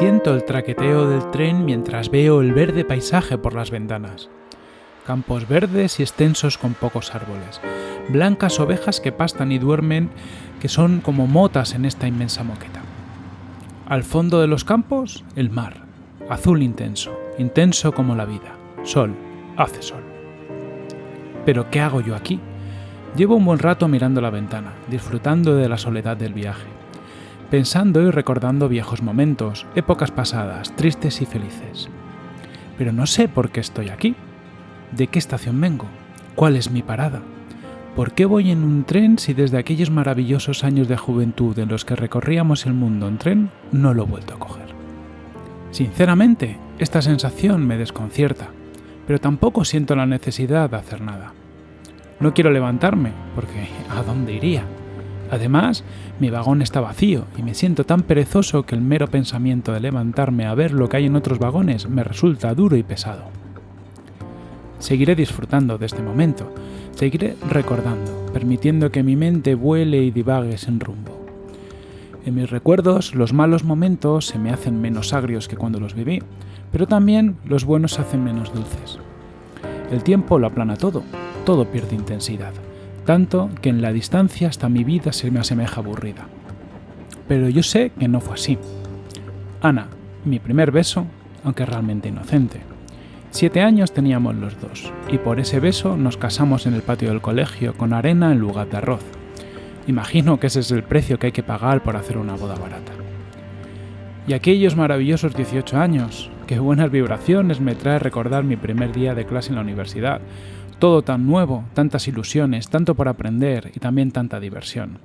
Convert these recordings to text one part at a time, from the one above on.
siento el traqueteo del tren mientras veo el verde paisaje por las ventanas. Campos verdes y extensos con pocos árboles. Blancas ovejas que pastan y duermen, que son como motas en esta inmensa moqueta. Al fondo de los campos, el mar, azul intenso, intenso como la vida. Sol, hace sol. Pero ¿qué hago yo aquí? Llevo un buen rato mirando la ventana, disfrutando de la soledad del viaje, pensando y recordando viejos momentos, épocas pasadas, tristes y felices. Pero no sé por qué estoy aquí. ¿De qué estación vengo? ¿Cuál es mi parada? ¿Por qué voy en un tren si desde aquellos maravillosos años de juventud en los que recorríamos el mundo en tren no lo he vuelto a coger? Sinceramente, esta sensación me desconcierta, pero tampoco siento la necesidad de hacer nada. No quiero levantarme, porque ¿a dónde iría? Además, mi vagón está vacío y me siento tan perezoso que el mero pensamiento de levantarme a ver lo que hay en otros vagones me resulta duro y pesado. Seguiré disfrutando de este momento, seguiré recordando, permitiendo que mi mente vuele y divague sin rumbo. En mis recuerdos, los malos momentos se me hacen menos agrios que cuando los viví, pero también los buenos se hacen menos dulces. El tiempo lo aplana todo, todo pierde intensidad, tanto que en la distancia hasta mi vida se me asemeja aburrida. Pero yo sé que no fue así. Ana, mi primer beso, aunque realmente inocente. Siete años teníamos los dos, y por ese beso nos casamos en el patio del colegio con arena en lugar de arroz. Imagino que ese es el precio que hay que pagar por hacer una boda barata. Y aquellos maravillosos 18 años, qué buenas vibraciones me trae recordar mi primer día de clase en la universidad, todo tan nuevo, tantas ilusiones, tanto por aprender y también tanta diversión.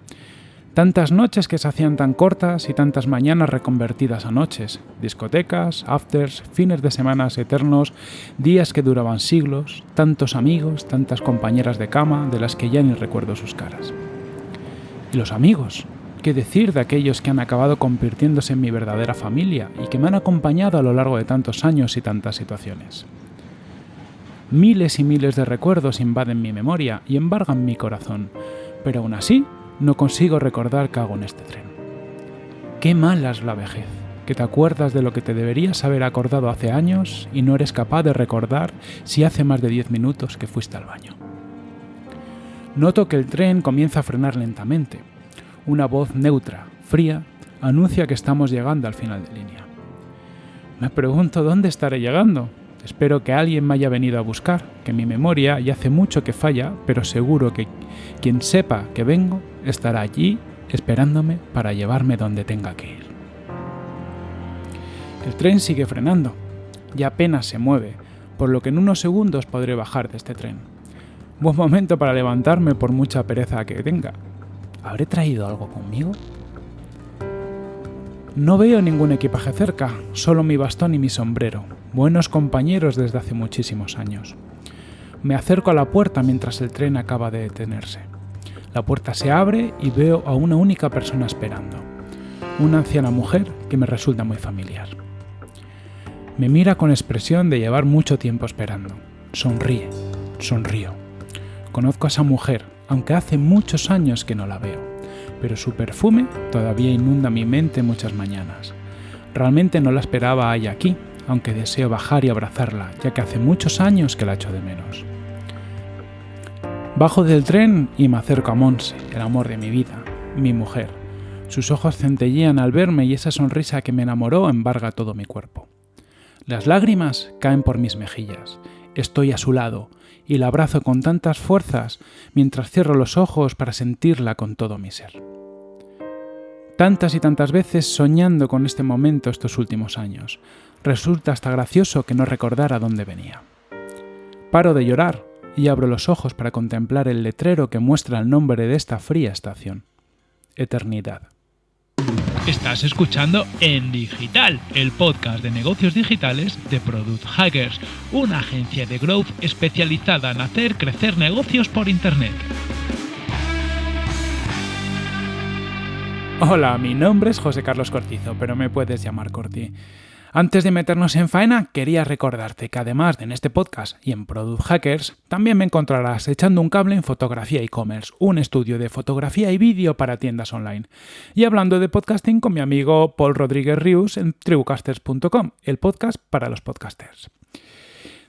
Tantas noches que se hacían tan cortas y tantas mañanas reconvertidas a noches, discotecas, afters, fines de semanas eternos, días que duraban siglos, tantos amigos, tantas compañeras de cama de las que ya ni recuerdo sus caras. Y los amigos, ¿qué decir de aquellos que han acabado convirtiéndose en mi verdadera familia y que me han acompañado a lo largo de tantos años y tantas situaciones? Miles y miles de recuerdos invaden mi memoria y embargan mi corazón, pero aún así no consigo recordar qué hago en este tren. Qué mala es la vejez, que te acuerdas de lo que te deberías haber acordado hace años y no eres capaz de recordar si hace más de 10 minutos que fuiste al baño. Noto que el tren comienza a frenar lentamente. Una voz neutra, fría, anuncia que estamos llegando al final de línea. Me pregunto dónde estaré llegando, Espero que alguien me haya venido a buscar, que mi memoria ya hace mucho que falla, pero seguro que quien sepa que vengo estará allí esperándome para llevarme donde tenga que ir. El tren sigue frenando, y apenas se mueve, por lo que en unos segundos podré bajar de este tren. Buen momento para levantarme por mucha pereza que tenga. ¿Habré traído algo conmigo? No veo ningún equipaje cerca, solo mi bastón y mi sombrero, buenos compañeros desde hace muchísimos años. Me acerco a la puerta mientras el tren acaba de detenerse. La puerta se abre y veo a una única persona esperando, una anciana mujer que me resulta muy familiar. Me mira con expresión de llevar mucho tiempo esperando. Sonríe, sonrío. Conozco a esa mujer, aunque hace muchos años que no la veo pero su perfume todavía inunda mi mente muchas mañanas. Realmente no la esperaba ahí aquí, aunque deseo bajar y abrazarla, ya que hace muchos años que la echo de menos. Bajo del tren y me acerco a Monse, el amor de mi vida, mi mujer. Sus ojos centellean al verme y esa sonrisa que me enamoró embarga todo mi cuerpo. Las lágrimas caen por mis mejillas. Estoy a su lado, y la abrazo con tantas fuerzas mientras cierro los ojos para sentirla con todo mi ser. Tantas y tantas veces soñando con este momento estos últimos años, resulta hasta gracioso que no recordara dónde venía. Paro de llorar y abro los ojos para contemplar el letrero que muestra el nombre de esta fría estación. Eternidad. Estás escuchando En Digital, el podcast de negocios digitales de Product Hackers, una agencia de growth especializada en hacer crecer negocios por Internet. Hola, mi nombre es José Carlos Cortizo, pero me puedes llamar Corti. Antes de meternos en faena, quería recordarte que además de en este podcast y en Product Hackers, también me encontrarás echando un cable en Fotografía e-commerce, un estudio de fotografía y vídeo para tiendas online. Y hablando de podcasting con mi amigo Paul Rodríguez Rius en tribucasters.com, el podcast para los podcasters.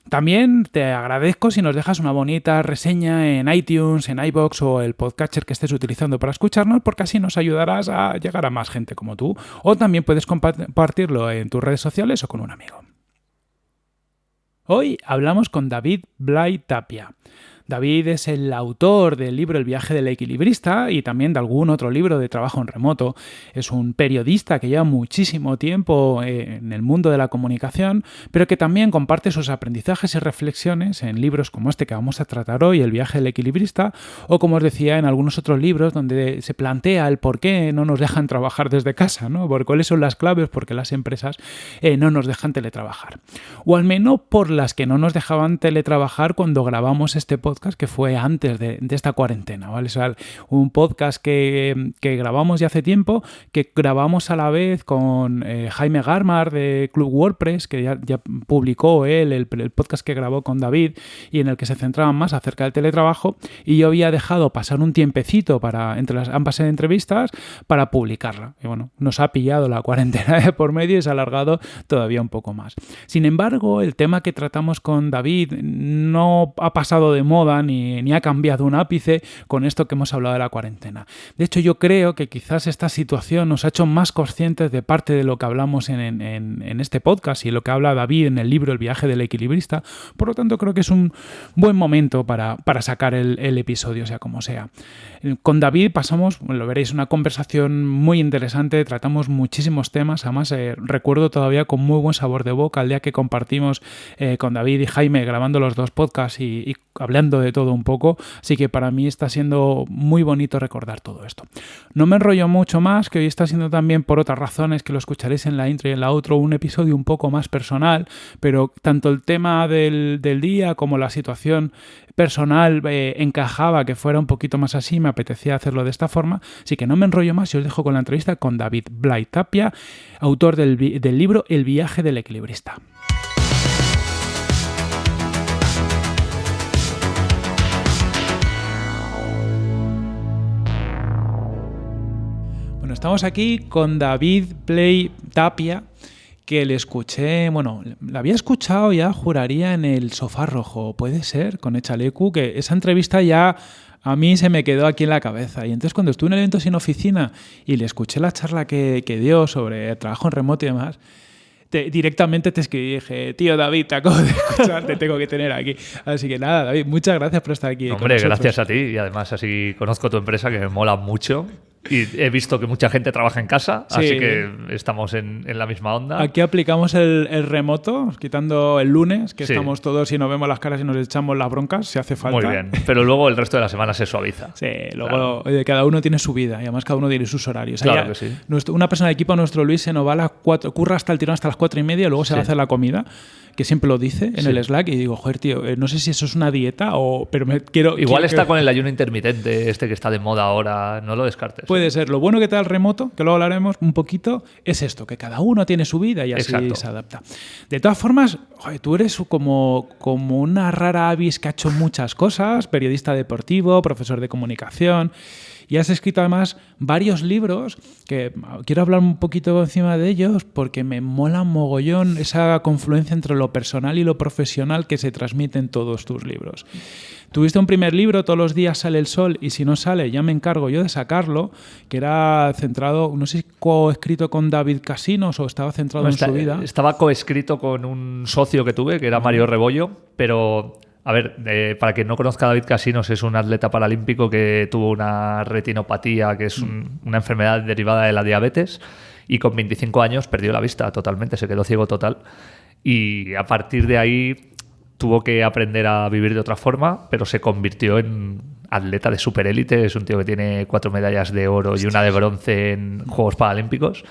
También te agradezco si nos dejas una bonita reseña en iTunes, en iBox o el podcatcher que estés utilizando para escucharnos, porque así nos ayudarás a llegar a más gente como tú. O también puedes compartirlo en tus redes sociales o con un amigo. Hoy hablamos con David Blay Tapia. David es el autor del libro El viaje del equilibrista y también de algún otro libro de trabajo en remoto. Es un periodista que lleva muchísimo tiempo eh, en el mundo de la comunicación, pero que también comparte sus aprendizajes y reflexiones en libros como este que vamos a tratar hoy, El viaje del equilibrista, o como os decía, en algunos otros libros donde se plantea el por qué no nos dejan trabajar desde casa, ¿no? Por cuáles son las claves porque las empresas eh, no nos dejan teletrabajar. O al menos por las que no nos dejaban teletrabajar cuando grabamos este podcast que fue antes de, esta cuarentena, ¿vale? un podcast que, grabamos ya hace tiempo, que grabamos a la vez con eh, Jaime Garmar de Club WordPress, que ya, publicó él el, podcast que grabó con David y en el que se centraban más acerca del teletrabajo y yo había dejado pasar un tiempecito para entre las ambas entrevistas para publicarla. Y bueno, nos ha pillado la cuarentena por medio y se ha alargado todavía un poco más. Sin embargo, el tema que tratamos con David no ha pasado de moda ni, ha cambiado un ápice con esto que hemos hablado de la cuarentena. De hecho, yo creo que quizás esta situación nos ha hecho más conscientes de parte de lo que hablamos en, este podcast y lo que habla David en el libro El viaje del equilibrista. Por lo tanto, creo que es un buen momento para, sacar el, episodio, sea como sea. Con David pasamos, lo veréis, una conversación muy interesante, tratamos muchísimos temas, además eh, recuerdo todavía con muy buen sabor de boca el día que compartimos eh, con David y Jaime grabando los dos podcasts y, y hablando de todo un poco, así que para mí está siendo muy bonito recordar todo esto. No me enrollo mucho más, que hoy está siendo también por otras razones que lo escucharéis en la intro y en la outro, un episodio un poco más personal, pero tanto el tema del, día como la situación personal eh, encajaba que fuera un poquito más así, me apetecía hacerlo de esta forma, así que no me enrollo más y os dejo con la entrevista con David Blay Tapia, autor del libro El viaje del equilibrista. Estamos aquí con David Play Tapia, que le escuché, bueno, la había escuchado ya, juraría, en el sofá rojo, puede ser, con Echalecu, que esa entrevista ya a mí se me quedó aquí en la cabeza. Y entonces cuando estuve en el evento sin oficina y le escuché la charla que, dio sobre trabajo en remoto y demás, directamente te escribí y dije, tío David, te acabo de escuchar, te tengo que tener aquí. Así que nada, David, muchas gracias por estar aquí. Hombre, gracias a ti y además así conozco tu empresa que me mola mucho y he visto que mucha gente trabaja en casa, así que estamos en, la misma onda. Aquí aplicamos el, remoto, quitando el lunes, que estamos todos y nos vemos las caras y nos echamos las broncas, si hace falta. Muy bien, pero luego el resto de la semana se suaviza. Sí, luego cada uno tiene su vida y además cada uno tiene sus horarios. Claro que sí. una persona de equipo, nuestro Luis, se nos va a las cuatro, curra hasta el tirón hasta las cuatro y media, luego se va a hacer la comida que siempre lo dice en el Slack y digo, joder, tío, eh, no sé si eso es una dieta o... Pero me quiero... Igual está con el ayuno intermitente, este que está de moda ahora, no lo descartes. Puede ser. Lo bueno que te da el remoto, que luego hablaremos un poquito, es esto, que cada uno tiene su vida y así se adapta. De todas formas, joder, tú eres como, como una rara avis que ha hecho muchas cosas, periodista deportivo, profesor de comunicación. Y has escrito además varios libros que quiero hablar un poquito encima de ellos porque me mola mogollón esa confluencia entre lo personal y lo profesional que se transmite en todos tus libros. Tuviste un primer libro, Todos los días sale el sol y si no sale ya me encargo yo de sacarlo, que era centrado, no sé si coescrito con David Casinos o estaba centrado en su vida. Estaba coescrito con un socio que tuve, que era Mario Rebollo, pero a ver, para quien no conozca David Casinos, es un atleta paralímpico que tuvo una retinopatía, que es una enfermedad derivada de la diabetes, y con 25 años perdió la vista totalmente, se quedó ciego total. Y a partir de ahí tuvo que aprender a vivir de otra forma, pero se convirtió en atleta de superélite. Es un tío que tiene cuatro medallas de oro y una de bronce en Juegos Paralímpicos.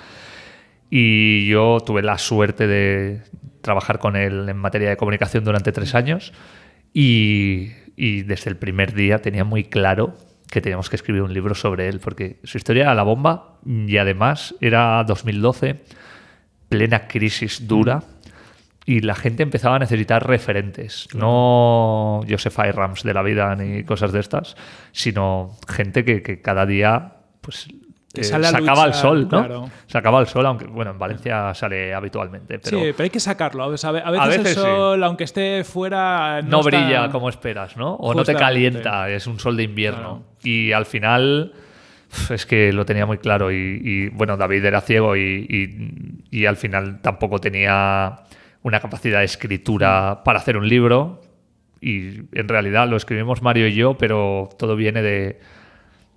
Y yo tuve la suerte de trabajar con él en materia de comunicación durante tres años y, desde el primer día tenía muy claro que teníamos que escribir un libro sobre él, porque su historia era la bomba y además era 2012. plena crisis dura y la gente empezaba a necesitar referentes. No Joseph Rams de la vida ni cosas de estas, sino gente que, que cada día pues eh, sacaba el sol, ¿no? claro. Sacaba el sol, aunque bueno, en Valencia sale habitualmente, pero sí, pero hay que sacarlo. A veces, a veces veces el sí. sol, aunque esté fuera, no, no está- brilla como esperas, ¿no? O no te calienta, es un sol de invierno. Y al final es que lo tenía muy claro y, y, bueno, David era ciego y, y- y al final tampoco tenía una capacidad de escritura para hacer un libro y en realidad lo escribimos Mario y yo, pero todo viene de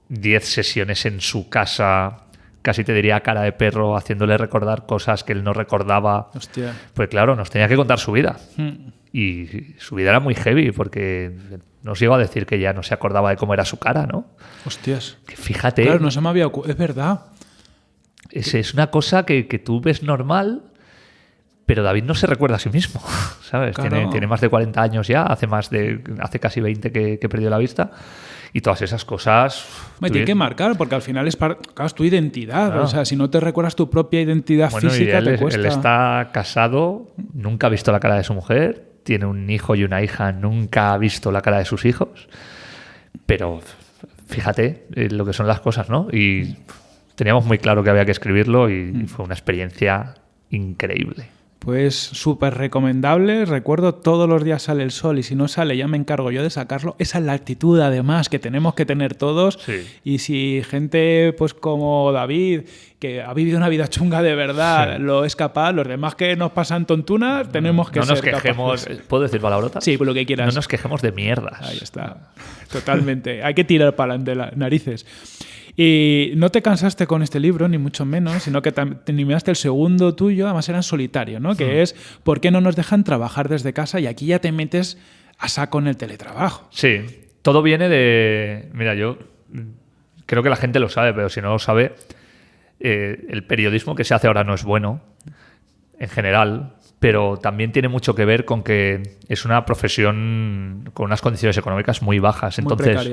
10 sesiones en su casa, casi te diría cara de perro, haciéndole recordar cosas que él no recordaba. Hostia. Pues claro, nos tenía que contar su vida. Hmm. Y su vida era muy heavy porque nos llegó a decir que ya no se acordaba de cómo era su cara, ¿no? Hostias. Que fíjate, Claro, no se me había ocurrido. Es verdad. es, es una cosa que, que tú ves normal, pero David no se recuerda a sí mismo, ¿sabes? Claro. Tiene, tiene más de 40 años ya, hace, más de, hace casi 20 que, que perdió la vista. Y todas esas cosas... Me tiene que marcar, porque al final es, par- claro, es tu identidad. Claro. O sea, si no te recuerdas tu propia identidad Bueno, física, él, te es- cuesta. él está casado, nunca ha visto la cara de su mujer, tiene un hijo y una hija, nunca ha visto la cara de sus hijos. Pero fíjate eh, lo que son las cosas, ¿no? Y teníamos muy claro que había que escribirlo y Mm. fue una experiencia increíble. Pues súper recomendable. Recuerdo todos los días sale el sol y si no sale ya me encargo yo de sacarlo. Esa es la actitud además que tenemos que tener todos. Sí. Y si gente pues como David, que ha vivido una vida chunga de verdad, Sí. lo es capaz, los demás que nos pasan tontunas, tenemos que no nos ser quejemos, capaces. ¿puedo decir palabrotas? Sí, lo que quieras. No nos quejemos de mierdas. Ahí está. Totalmente. Hay que tirar para adelante las narices. Y no te cansaste con este libro, ni mucho menos, sino que terminaste el segundo tuyo, además era en solitario, ¿no? Que es ¿Por qué no nos dejan trabajar desde casa? Y aquí ya te metes a saco en el teletrabajo. Sí, todo viene de. Mira, yo creo que la gente lo sabe, pero si no lo sabe, eh, el periodismo que se hace ahora no es bueno, en general, pero también tiene mucho que ver con que es una profesión con unas condiciones económicas muy bajas. Entonces,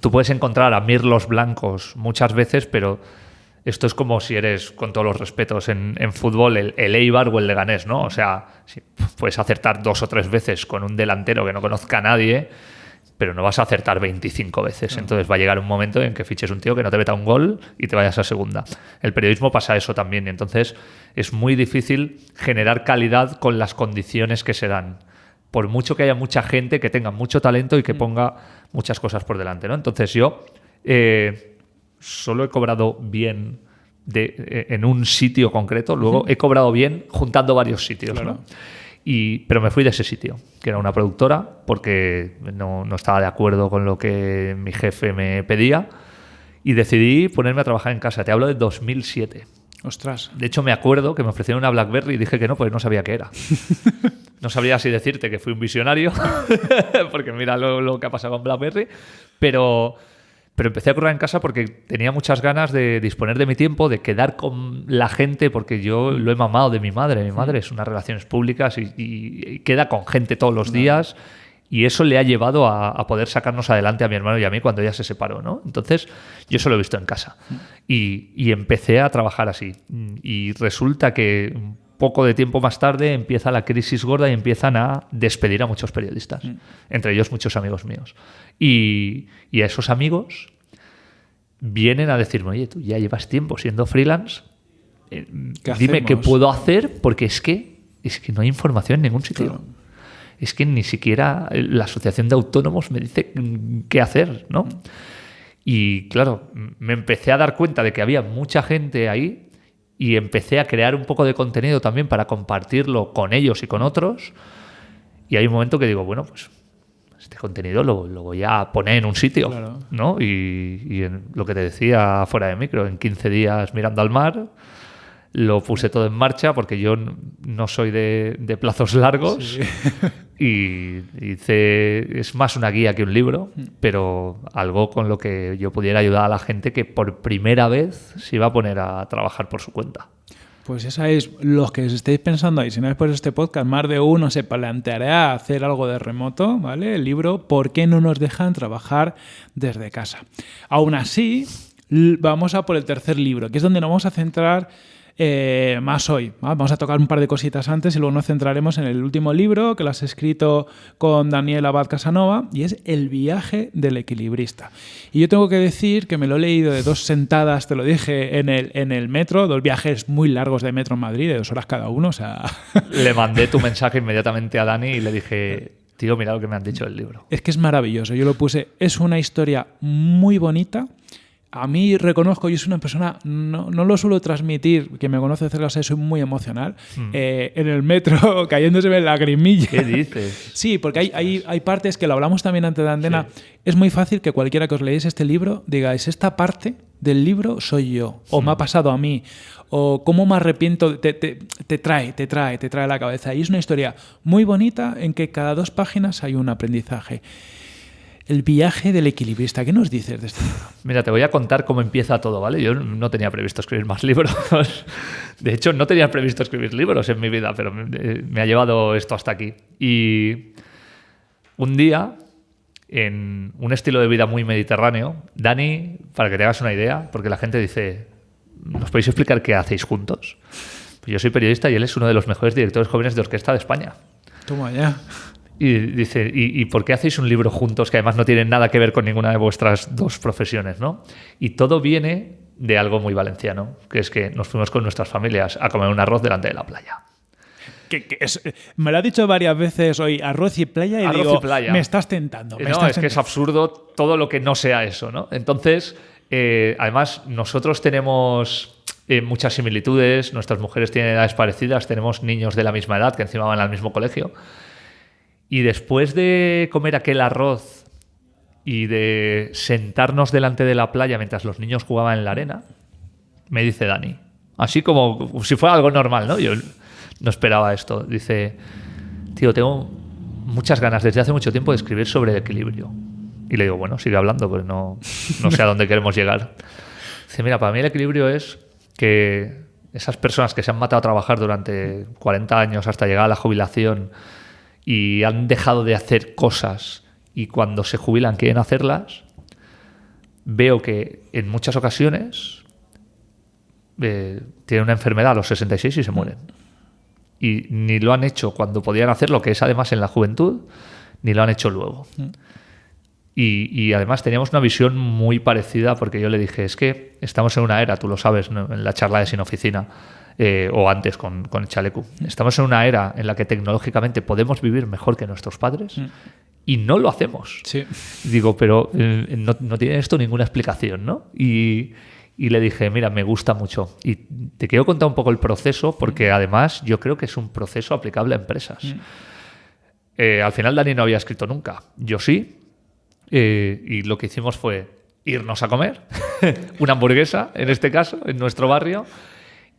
tú puedes encontrar a mirlos blancos muchas veces, pero. Esto es como si eres, con todos los respetos, en, en fútbol el, el Eibar o el Leganés, ¿no? O sea, si puedes acertar dos o tres veces con un delantero que no conozca a nadie, pero no vas a acertar 25 veces. Entonces va a llegar un momento en que fiches un tío que no te meta un gol y te vayas a segunda. El periodismo pasa eso también y entonces es muy difícil generar calidad con las condiciones que se dan. Por mucho que haya mucha gente que tenga mucho talento y que ponga muchas cosas por delante. ¿no? Entonces yo eh, solo he cobrado bien de- eh, en un sitio concreto, luego he cobrado bien juntando varios sitios. ¿no? Y, pero me fui de ese sitio, que era una productora, porque no, no estaba de acuerdo con lo que mi jefe me pedía. Y decidí ponerme a trabajar en casa. Te hablo de 2007. Ostras. De hecho, me acuerdo que me ofrecieron una BlackBerry y dije que no, pues no sabía qué era. No sabría si decirte que fui un visionario, porque mira lo, lo que ha pasado con BlackBerry, pero, pero empecé a currar en casa porque tenía muchas ganas de disponer de mi tiempo, de quedar con la gente, porque yo lo he mamado de mi madre. Mi madre es unas relaciones públicas y, queda con gente todos los días. Y eso le ha llevado a, a poder sacarnos adelante a mi hermano y a mí cuando ella se separó, ¿no? Entonces, yo eso lo he visto en casa. Y, y empecé a trabajar así. Y resulta que poco de tiempo más tarde empieza la crisis gorda y empiezan a despedir a muchos periodistas. Entre ellos muchos amigos míos. Y, y a esos amigos vienen a decirme, oye, tú ya llevas tiempo siendo freelance, eh, ¿Qué dime qué puedo hacer porque es que, es que no hay información en ningún sitio. Claro. Es que ni siquiera la Asociación de Autónomos me dice mm, qué hacer, ¿no? Y claro, me empecé a dar cuenta de que había mucha gente ahí y empecé a crear un poco de contenido también para compartirlo con ellos y con otros. Y hay un momento que digo, bueno, pues este contenido lo, lo voy a poner en un sitio, Claro. ¿no? Y, y en lo que te decía fuera de micro, en 15 días mirando al mar, lo puse todo en marcha porque yo no soy de, de plazos largos y hice, es más una guía que un libro, pero algo con lo que yo pudiera ayudar a la gente que por primera vez se iba a poner a trabajar por su cuenta. Pues ya sabéis, los que os estéis pensando ahí, si no es por este podcast, más de uno se planteará hacer algo de remoto, ¿vale? El libro ¿Por qué no nos dejan trabajar desde casa? Aún así, vamos a por el tercer libro, que es donde nos vamos a centrar eh, más hoy. Vamos a tocar un par de cositas antes y luego nos centraremos en el último libro que lo has escrito con Daniel Abad Casanova y es El viaje del equilibrista. Y yo tengo que decir que me lo he leído de dos sentadas, te lo dije, en el, en el metro, dos viajes muy largos de metro en Madrid, de dos horas cada uno. O sea... Le mandé tu mensaje inmediatamente a Dani y le dije, tío, mira lo que me han dicho del libro. Es que es maravilloso. Yo lo puse, es una historia muy bonita a mí reconozco, yo soy una persona, no, no lo suelo transmitir, que me conoce cerca, soy muy emocional. Hmm. Eh, en el metro, cayéndose la lagrimilla. ¿Qué dices? Sí, porque hay, hay, hay, partes que lo hablamos también antes de Andena. Es muy fácil que cualquiera que os leáis este libro digáis, esta parte del libro soy yo, o me ha hmm. pasado a mí, o cómo me arrepiento, te, te, te, trae, te trae, te trae la cabeza. Y es una historia muy bonita en que cada dos páginas hay un aprendizaje. El viaje del equilibrista. ¿Qué nos dices de este libro? Mira, te voy a contar cómo empieza todo, ¿vale? Yo no tenía previsto escribir más libros. De hecho, no tenía previsto escribir libros en mi vida, pero me, ha llevado esto hasta aquí. Y un día, en un estilo de vida muy mediterráneo, Dani, para que te hagas una idea, porque la gente dice, ¿nos podéis explicar qué hacéis juntos? Pues yo soy periodista y él es uno de los mejores directores jóvenes de orquesta de España. Toma ya. Y dice, ¿y, por qué hacéis un libro juntos que además no tiene nada que ver con ninguna de vuestras dos profesiones? ¿no? Y todo viene de algo muy valenciano, que es que nos fuimos con nuestras familias a comer un arroz delante de la playa. Que, me lo ha dicho varias veces hoy, arroz y playa, y digo, me estás tentando. no, es que es absurdo todo lo que no sea eso, ¿no? Entonces, eh, además, nosotros tenemos eh, muchas similitudes, nuestras mujeres tienen edades parecidas, tenemos niños de la misma edad que encima van al mismo colegio. Y después de comer aquel arroz y de sentarnos delante de la playa mientras los niños jugaban en la arena, me dice Dani, así como si fuera algo normal, ¿no? Yo no esperaba esto. Dice, tío, tengo muchas ganas desde hace mucho tiempo de escribir sobre el equilibrio. Y le digo, bueno, sigue hablando, pues no, no sé a dónde queremos llegar. Dice, mira, para mí el equilibrio es que esas personas que se han matado a trabajar durante 40 años hasta llegar a la jubilación, y han dejado de hacer cosas y cuando se jubilan quieren hacerlas, veo que en muchas ocasiones eh, tienen una enfermedad a los 66 y se mueren. Y ni lo han hecho cuando podían hacerlo, que es además en la juventud, ni lo han hecho luego. Mm. Y, además teníamos una visión muy parecida porque yo le dije, es que estamos en una era, tú lo sabes, en la charla de Sin Oficina, eh, o antes con, con, el chaleco. Estamos en una era en la que tecnológicamente podemos vivir mejor que nuestros padres mm. y no lo hacemos. Sí. Digo, pero eh, no, no, tiene esto ninguna explicación, ¿no? Y, y, le dije, mira, me gusta mucho. Y te quiero contar un poco el proceso porque mm. además yo creo que es un proceso aplicable a empresas. Mm. Eh, al final Dani no había escrito nunca. Yo sí. y lo que hicimos fue irnos a comer, una hamburguesa en este caso, en nuestro barrio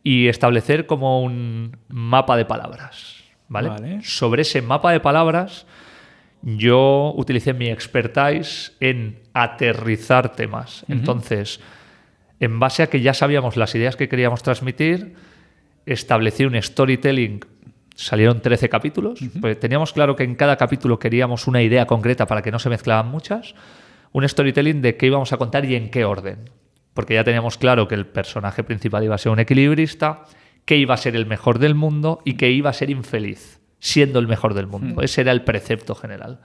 y establecer como un mapa de palabras. ¿vale? Sobre ese mapa de palabras, yo utilicé mi expertise en aterrizar temas. Entonces, en base a que ya sabíamos las ideas que queríamos transmitir, establecí un storytelling. Salieron 13 capítulos. pues teníamos claro que en cada capítulo queríamos una idea concreta para que no se mezclaban muchas. Un storytelling de qué íbamos a contar y en qué orden porque ya teníamos claro que el personaje principal iba a ser un equilibrista, que iba a ser el mejor del mundo y que iba a ser infeliz, siendo el mejor del mundo. Hmm. Ese era el precepto general.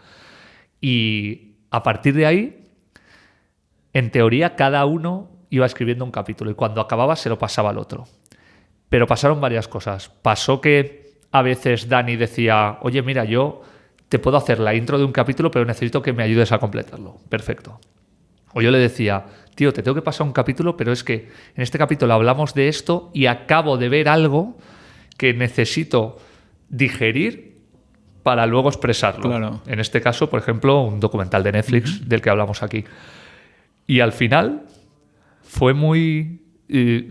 Y a partir de ahí, en teoría, cada uno iba escribiendo un capítulo y cuando acababa se lo pasaba al otro. Pero pasaron varias cosas. Pasó que a veces Dani decía, oye, mira, yo te puedo hacer la intro de un capítulo, pero necesito que me ayudes a completarlo. Perfecto. O yo le decía, tío, te tengo que pasar un capítulo, pero es que en este capítulo hablamos de esto y acabo de ver algo que necesito digerir para luego expresarlo. En este caso, por ejemplo, un documental de Netflix del que hablamos aquí. Y al final fue muy...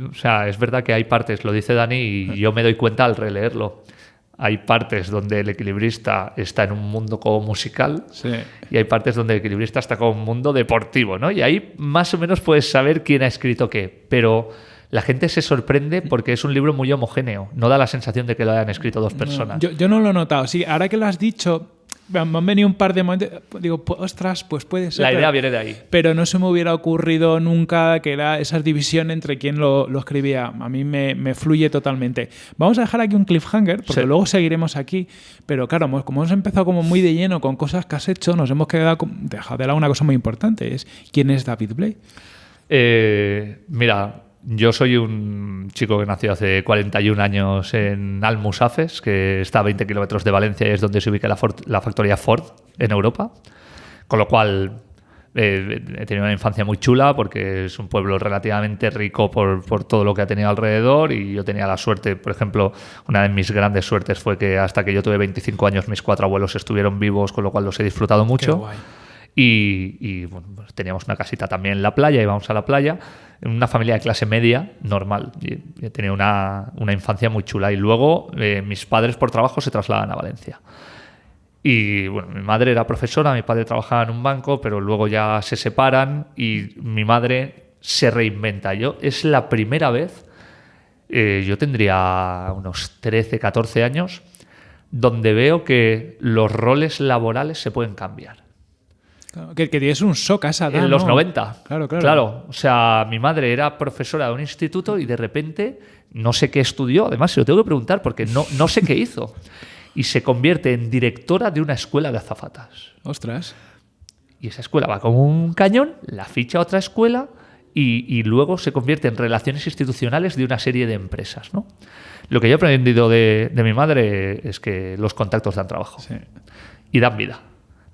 o sea, es verdad que hay partes, lo dice Dani, y yo me doy cuenta al releerlo hay partes donde el equilibrista está en un mundo como musical y hay partes donde el equilibrista está como un mundo deportivo, ¿no? Y ahí más o menos puedes saber quién ha escrito qué, pero la gente se sorprende porque es un libro muy homogéneo, no da la sensación de que lo hayan escrito dos personas. yo, no lo he notado, sí, ahora que lo has dicho, me han venido un par de momentos. Digo, pues, ostras, pues puede ser. La pero- idea viene de ahí. Pero no se me hubiera ocurrido nunca que era esa división entre quién lo, lo escribía. A mí me, me fluye totalmente. Vamos a dejar aquí un cliffhanger, porque Sí. luego seguiremos aquí. Pero claro, como hemos empezado como muy de lleno con cosas que has hecho, nos hemos quedado con- de lado una cosa muy importante. Es quién es David Blake. Eh, mira, yo soy un chico que nació hace 41 años en Almusafes, que está a 20 kilómetros de Valencia y es donde se ubica la, Ford- la factoría Ford en Europa. Con lo cual eh, he tenido una infancia muy chula porque es un pueblo relativamente rico por, por todo lo que ha tenido alrededor y yo tenía la suerte, por ejemplo, una de mis grandes suertes fue que hasta que yo tuve 25 años mis cuatro abuelos estuvieron vivos, con lo cual los he disfrutado mucho. guay. Y, y, bueno, pues teníamos una casita también en la playa, íbamos a la playa, en una familia de clase media normal. Y he tenido una, una infancia muy chula. Y luego eh, mis padres por trabajo se trasladan a Valencia. Y bueno, mi madre era profesora, mi padre trabajaba en un banco, pero luego ya se separan y mi madre se reinventa. Yo es la primera vez, eh, yo tendría unos 13, 14 años, donde veo que los roles laborales se pueden cambiar. Claro, que, que tienes un shock a esa edad, En los ¿no? 90. Claro, claro. Claro, o sea, mi madre era profesora de un instituto y de repente no sé qué estudió, además se lo tengo que preguntar porque no, no sé qué hizo. Y se convierte en directora de una escuela de azafatas. Ostras. Y esa escuela va como un cañón, la ficha a otra escuela y, y luego se convierte en relaciones institucionales de una serie de empresas. ¿no? Lo que yo he aprendido de, de mi madre es que los contactos dan trabajo Sí. y dan vida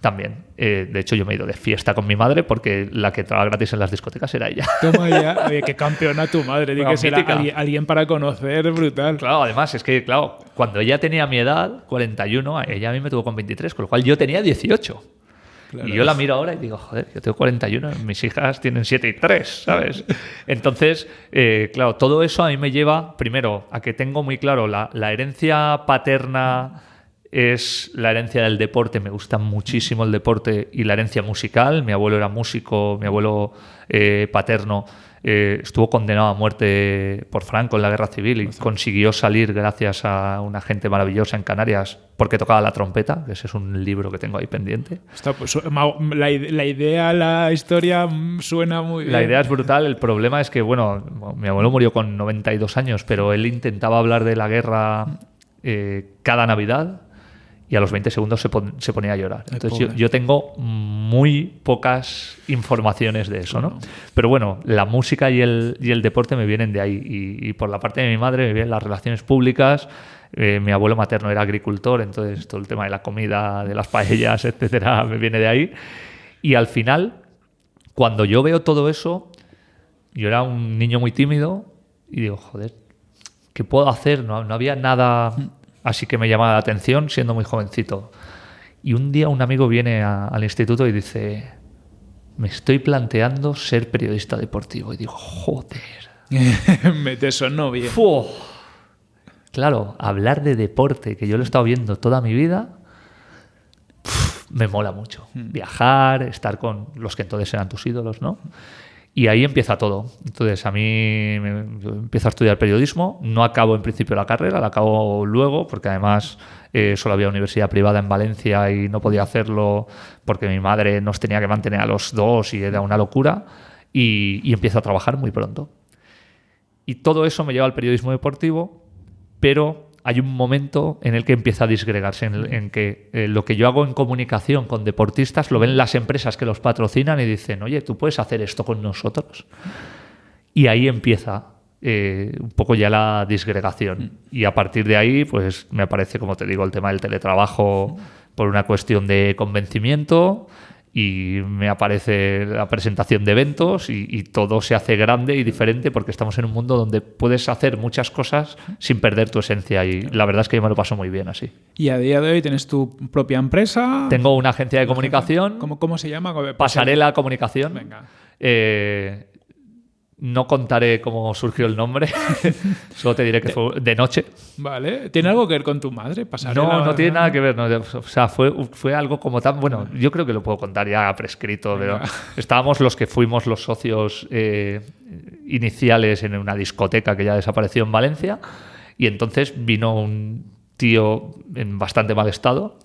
también. Eh, de hecho, yo me he ido de fiesta con mi madre porque la que entraba gratis en las discotecas era ella. Toma ya. Oye, qué campeona tu madre. Bueno, que ser mítica. alguien, alguien para conocer, brutal. Claro, además, es que, claro, cuando ella tenía mi edad, 41, ella a mí me tuvo con 23, con lo cual yo tenía 18. Claro. Y yo la miro ahora y digo, joder, yo tengo 41, mis hijas tienen 7 y 3, ¿sabes? Entonces, eh, claro, todo eso a mí me lleva, primero, a que tengo muy claro la, la herencia paterna es la herencia del deporte, me gusta muchísimo el deporte y la herencia musical. Mi abuelo era músico, mi abuelo eh, paterno eh, estuvo condenado a muerte por Franco en la guerra civil y consiguió salir gracias a una gente maravillosa en Canarias porque tocaba la trompeta, ese es un libro que tengo ahí pendiente. Pues, la, la idea, la historia mm, suena muy bien. La idea es brutal, el problema es que, bueno, mi abuelo murió con 92 años, pero él intentaba hablar de la guerra eh, cada Navidad y a los 20 segundos se, pon- se ponía a llorar. Entonces yo, yo tengo muy pocas informaciones de eso, ¿no? Pero bueno, la música y el, y el deporte me vienen de ahí y, y por la parte de mi madre me vienen las relaciones públicas. Eh, mi abuelo materno era agricultor, entonces todo el tema de la comida, de las paellas, etcétera, me viene de ahí. Y al final, cuando yo veo todo eso, yo era un niño muy tímido y digo, joder, ¿qué puedo hacer? No, no había nada así que me llamaba la atención siendo muy jovencito. Y un día un amigo viene a- al instituto y dice, me estoy planteando ser periodista deportivo. Y digo, joder. me te sonó bien. Claro, hablar de deporte, que yo lo he estado viendo toda mi vida, me mola mucho. Viajar, estar con los que entonces eran tus ídolos, ¿no? Y ahí empieza todo. Entonces, a mí empiezo a estudiar periodismo. No acabo en principio la carrera, la acabo luego, porque además eh, solo había universidad privada en Valencia y no podía hacerlo porque mi madre nos tenía que mantener a los dos y era una locura. Y, y empiezo a trabajar muy pronto. Y todo eso me lleva al periodismo deportivo, pero hay un momento en el que empieza a disgregarse, en, el- en que eh, lo que yo hago en comunicación con deportistas lo ven las empresas que los patrocinan y dicen, oye, tú puedes hacer esto con nosotros. Y ahí empieza eh, un poco ya la disgregación. Y a partir de ahí, pues me aparece, como te digo, el tema del teletrabajo por una cuestión de convencimiento y me aparece la presentación de eventos y, y todo se hace grande y diferente porque estamos en un mundo donde puedes hacer muchas cosas sin perder tu esencia y la verdad es que yo me lo paso muy bien así. Y a día de hoy tienes tu propia empresa. Tengo una agencia de comunicación, ¿Cómo, cómo se llama? Pasarela Comunicación. Venga. Eh, no contaré cómo surgió el nombre, solo te diré que fue de noche. Vale. ¿Tiene algo que ver con tu madre? Pasarela, No, no tiene nada que ver. no, o sea, fue, fue algo como tan. Bueno, yo creo que lo puedo contar ya prescrito, pero estábamos los que fuimos los socios eh, iniciales en una discoteca que ya desapareció en Valencia. Y entonces vino un tío en bastante mal estado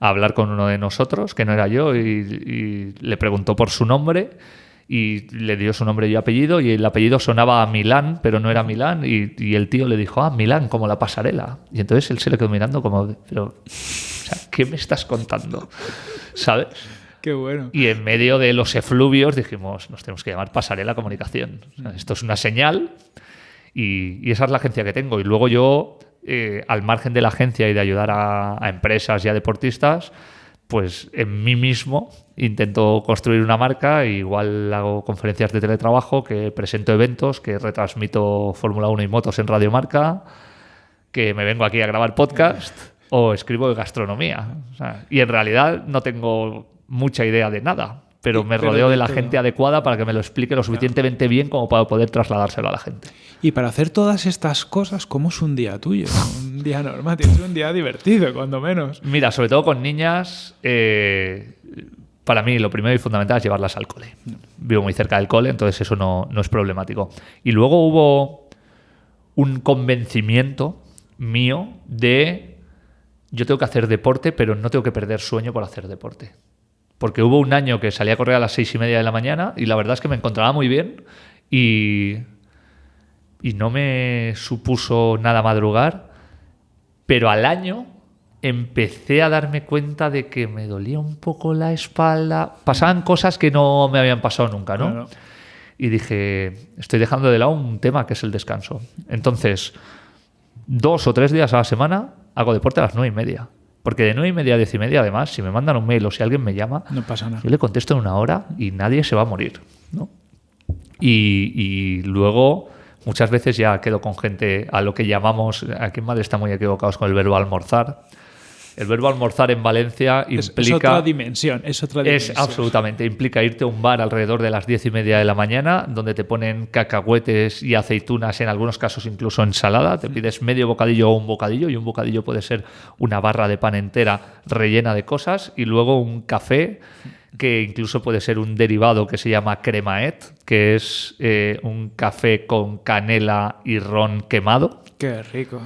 a hablar con uno de nosotros, que no era yo, y, y le preguntó por su nombre y le dio su nombre y apellido y el apellido sonaba a Milán, pero no era Milán y, y el tío le dijo, ah, Milán, como la pasarela. Y entonces él se le quedó mirando como, pero, o sea, ¿qué me estás contando? ¿Sabes? Qué bueno. Y en medio de los efluvios dijimos, nos tenemos que llamar Pasarela Comunicación. O sea, esto es una señal y, y esa es la agencia que tengo. Y luego yo, eh, al margen de la agencia y de ayudar a, a empresas y a deportistas, pues en mí mismo intento construir una marca, igual hago conferencias de teletrabajo, que presento eventos, que retransmito Fórmula 1 y motos en Radio Marca, que me vengo aquí a grabar podcast o escribo de gastronomía. O sea, y en realidad no tengo mucha idea de nada, pero me Pero rodeo de la todo. gente adecuada para que me lo explique lo suficientemente bien como para poder trasladárselo a la gente. Y para hacer todas estas cosas, ¿cómo es un día tuyo? Un día normal, tienes un día divertido, cuando menos. Mira, sobre todo con niñas, eh, para mí lo primero y fundamental es llevarlas al cole. Vivo muy cerca del cole, entonces eso no, no es problemático. Y luego hubo un convencimiento mío de yo tengo que hacer deporte, pero no tengo que perder sueño por hacer deporte. Porque hubo un año que salía a correr a las seis y media de la mañana y la verdad es que me encontraba muy bien y, y no me supuso nada madrugar, pero al año empecé a darme cuenta de que me dolía un poco la espalda. Pasaban cosas que no me habían pasado nunca, ¿no? Claro. Y dije, estoy dejando de lado un tema que es el descanso. Entonces, dos o tres días a la semana hago deporte a las nueve y media. Porque de nueve y media a diez y media, además, si me mandan un mail o si alguien me llama, No pasa nada. yo le contesto en una hora y nadie se va a morir. ¿no? Y, y luego, muchas veces ya quedo con gente a lo que llamamos, aquí en Madrid están muy equivocados con el verbo almorzar. El verbo almorzar en Valencia Es, es implica... otra dimensión, es otra Es dimensión. absolutamente, implica irte a un bar alrededor de las diez y media de la mañana, donde te ponen cacahuetes y aceitunas, en algunos casos incluso ensalada, te pides medio bocadillo o un bocadillo, y un bocadillo puede ser una barra de pan entera rellena de cosas, y luego un café que incluso puede ser un derivado que se llama cremaet, que es eh, un café con canela y ron quemado, Qué rico.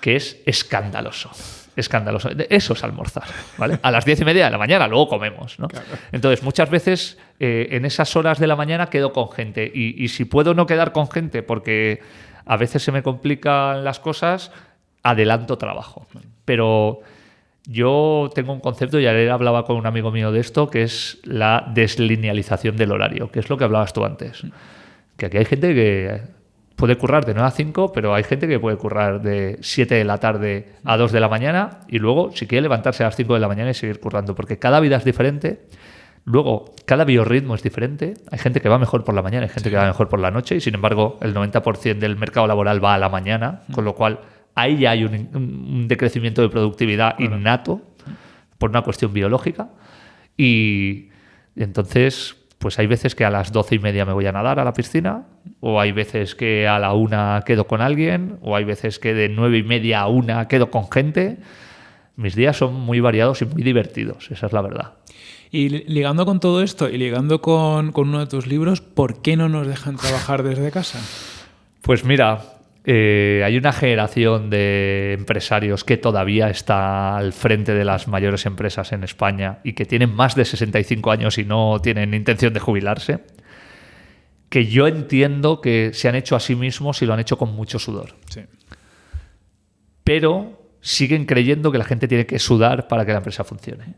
que es escandaloso. Escandaloso. Eso es almorzar, ¿vale? A las diez y media de la mañana, luego comemos, ¿no? Entonces, muchas veces eh, en esas horas de la mañana quedo con gente. Y, y si puedo no quedar con gente porque a veces se me complican las cosas, adelanto trabajo. Pero yo tengo un concepto, y ayer hablaba con un amigo mío de esto, que es la deslinealización del horario, que es lo que hablabas tú antes. Que aquí hay gente que puede currar de 9 a 5, pero hay gente que puede currar de 7 de la tarde a 2 de la mañana y luego, si quiere, levantarse a las 5 de la mañana y seguir currando, porque cada vida es diferente. Luego, cada biorritmo es diferente. Hay gente que va mejor por la mañana, hay gente que va mejor por la noche, y sin embargo, el 90% del mercado laboral va a la mañana, con lo cual ahí ya hay un, un- un decrecimiento de productividad innato por una cuestión biológica. Y entonces, pues hay veces que a las doce y media me voy a nadar a la piscina, o hay veces que a la una quedo con alguien, o hay veces que de nueve y media a una quedo con gente. Mis días son muy variados y muy divertidos, esa es la verdad. Y li- ligando con todo esto y ligando con, con uno de tus libros, ¿por qué no nos dejan trabajar desde casa? Pues mira, eh, hay una generación de empresarios que todavía está al frente de las mayores empresas en España y que tienen más de 65 años y no tienen intención de jubilarse, que yo entiendo que se han hecho a sí mismos y lo han hecho con mucho sudor. Sí. Pero siguen creyendo que la gente tiene que sudar para que la empresa funcione.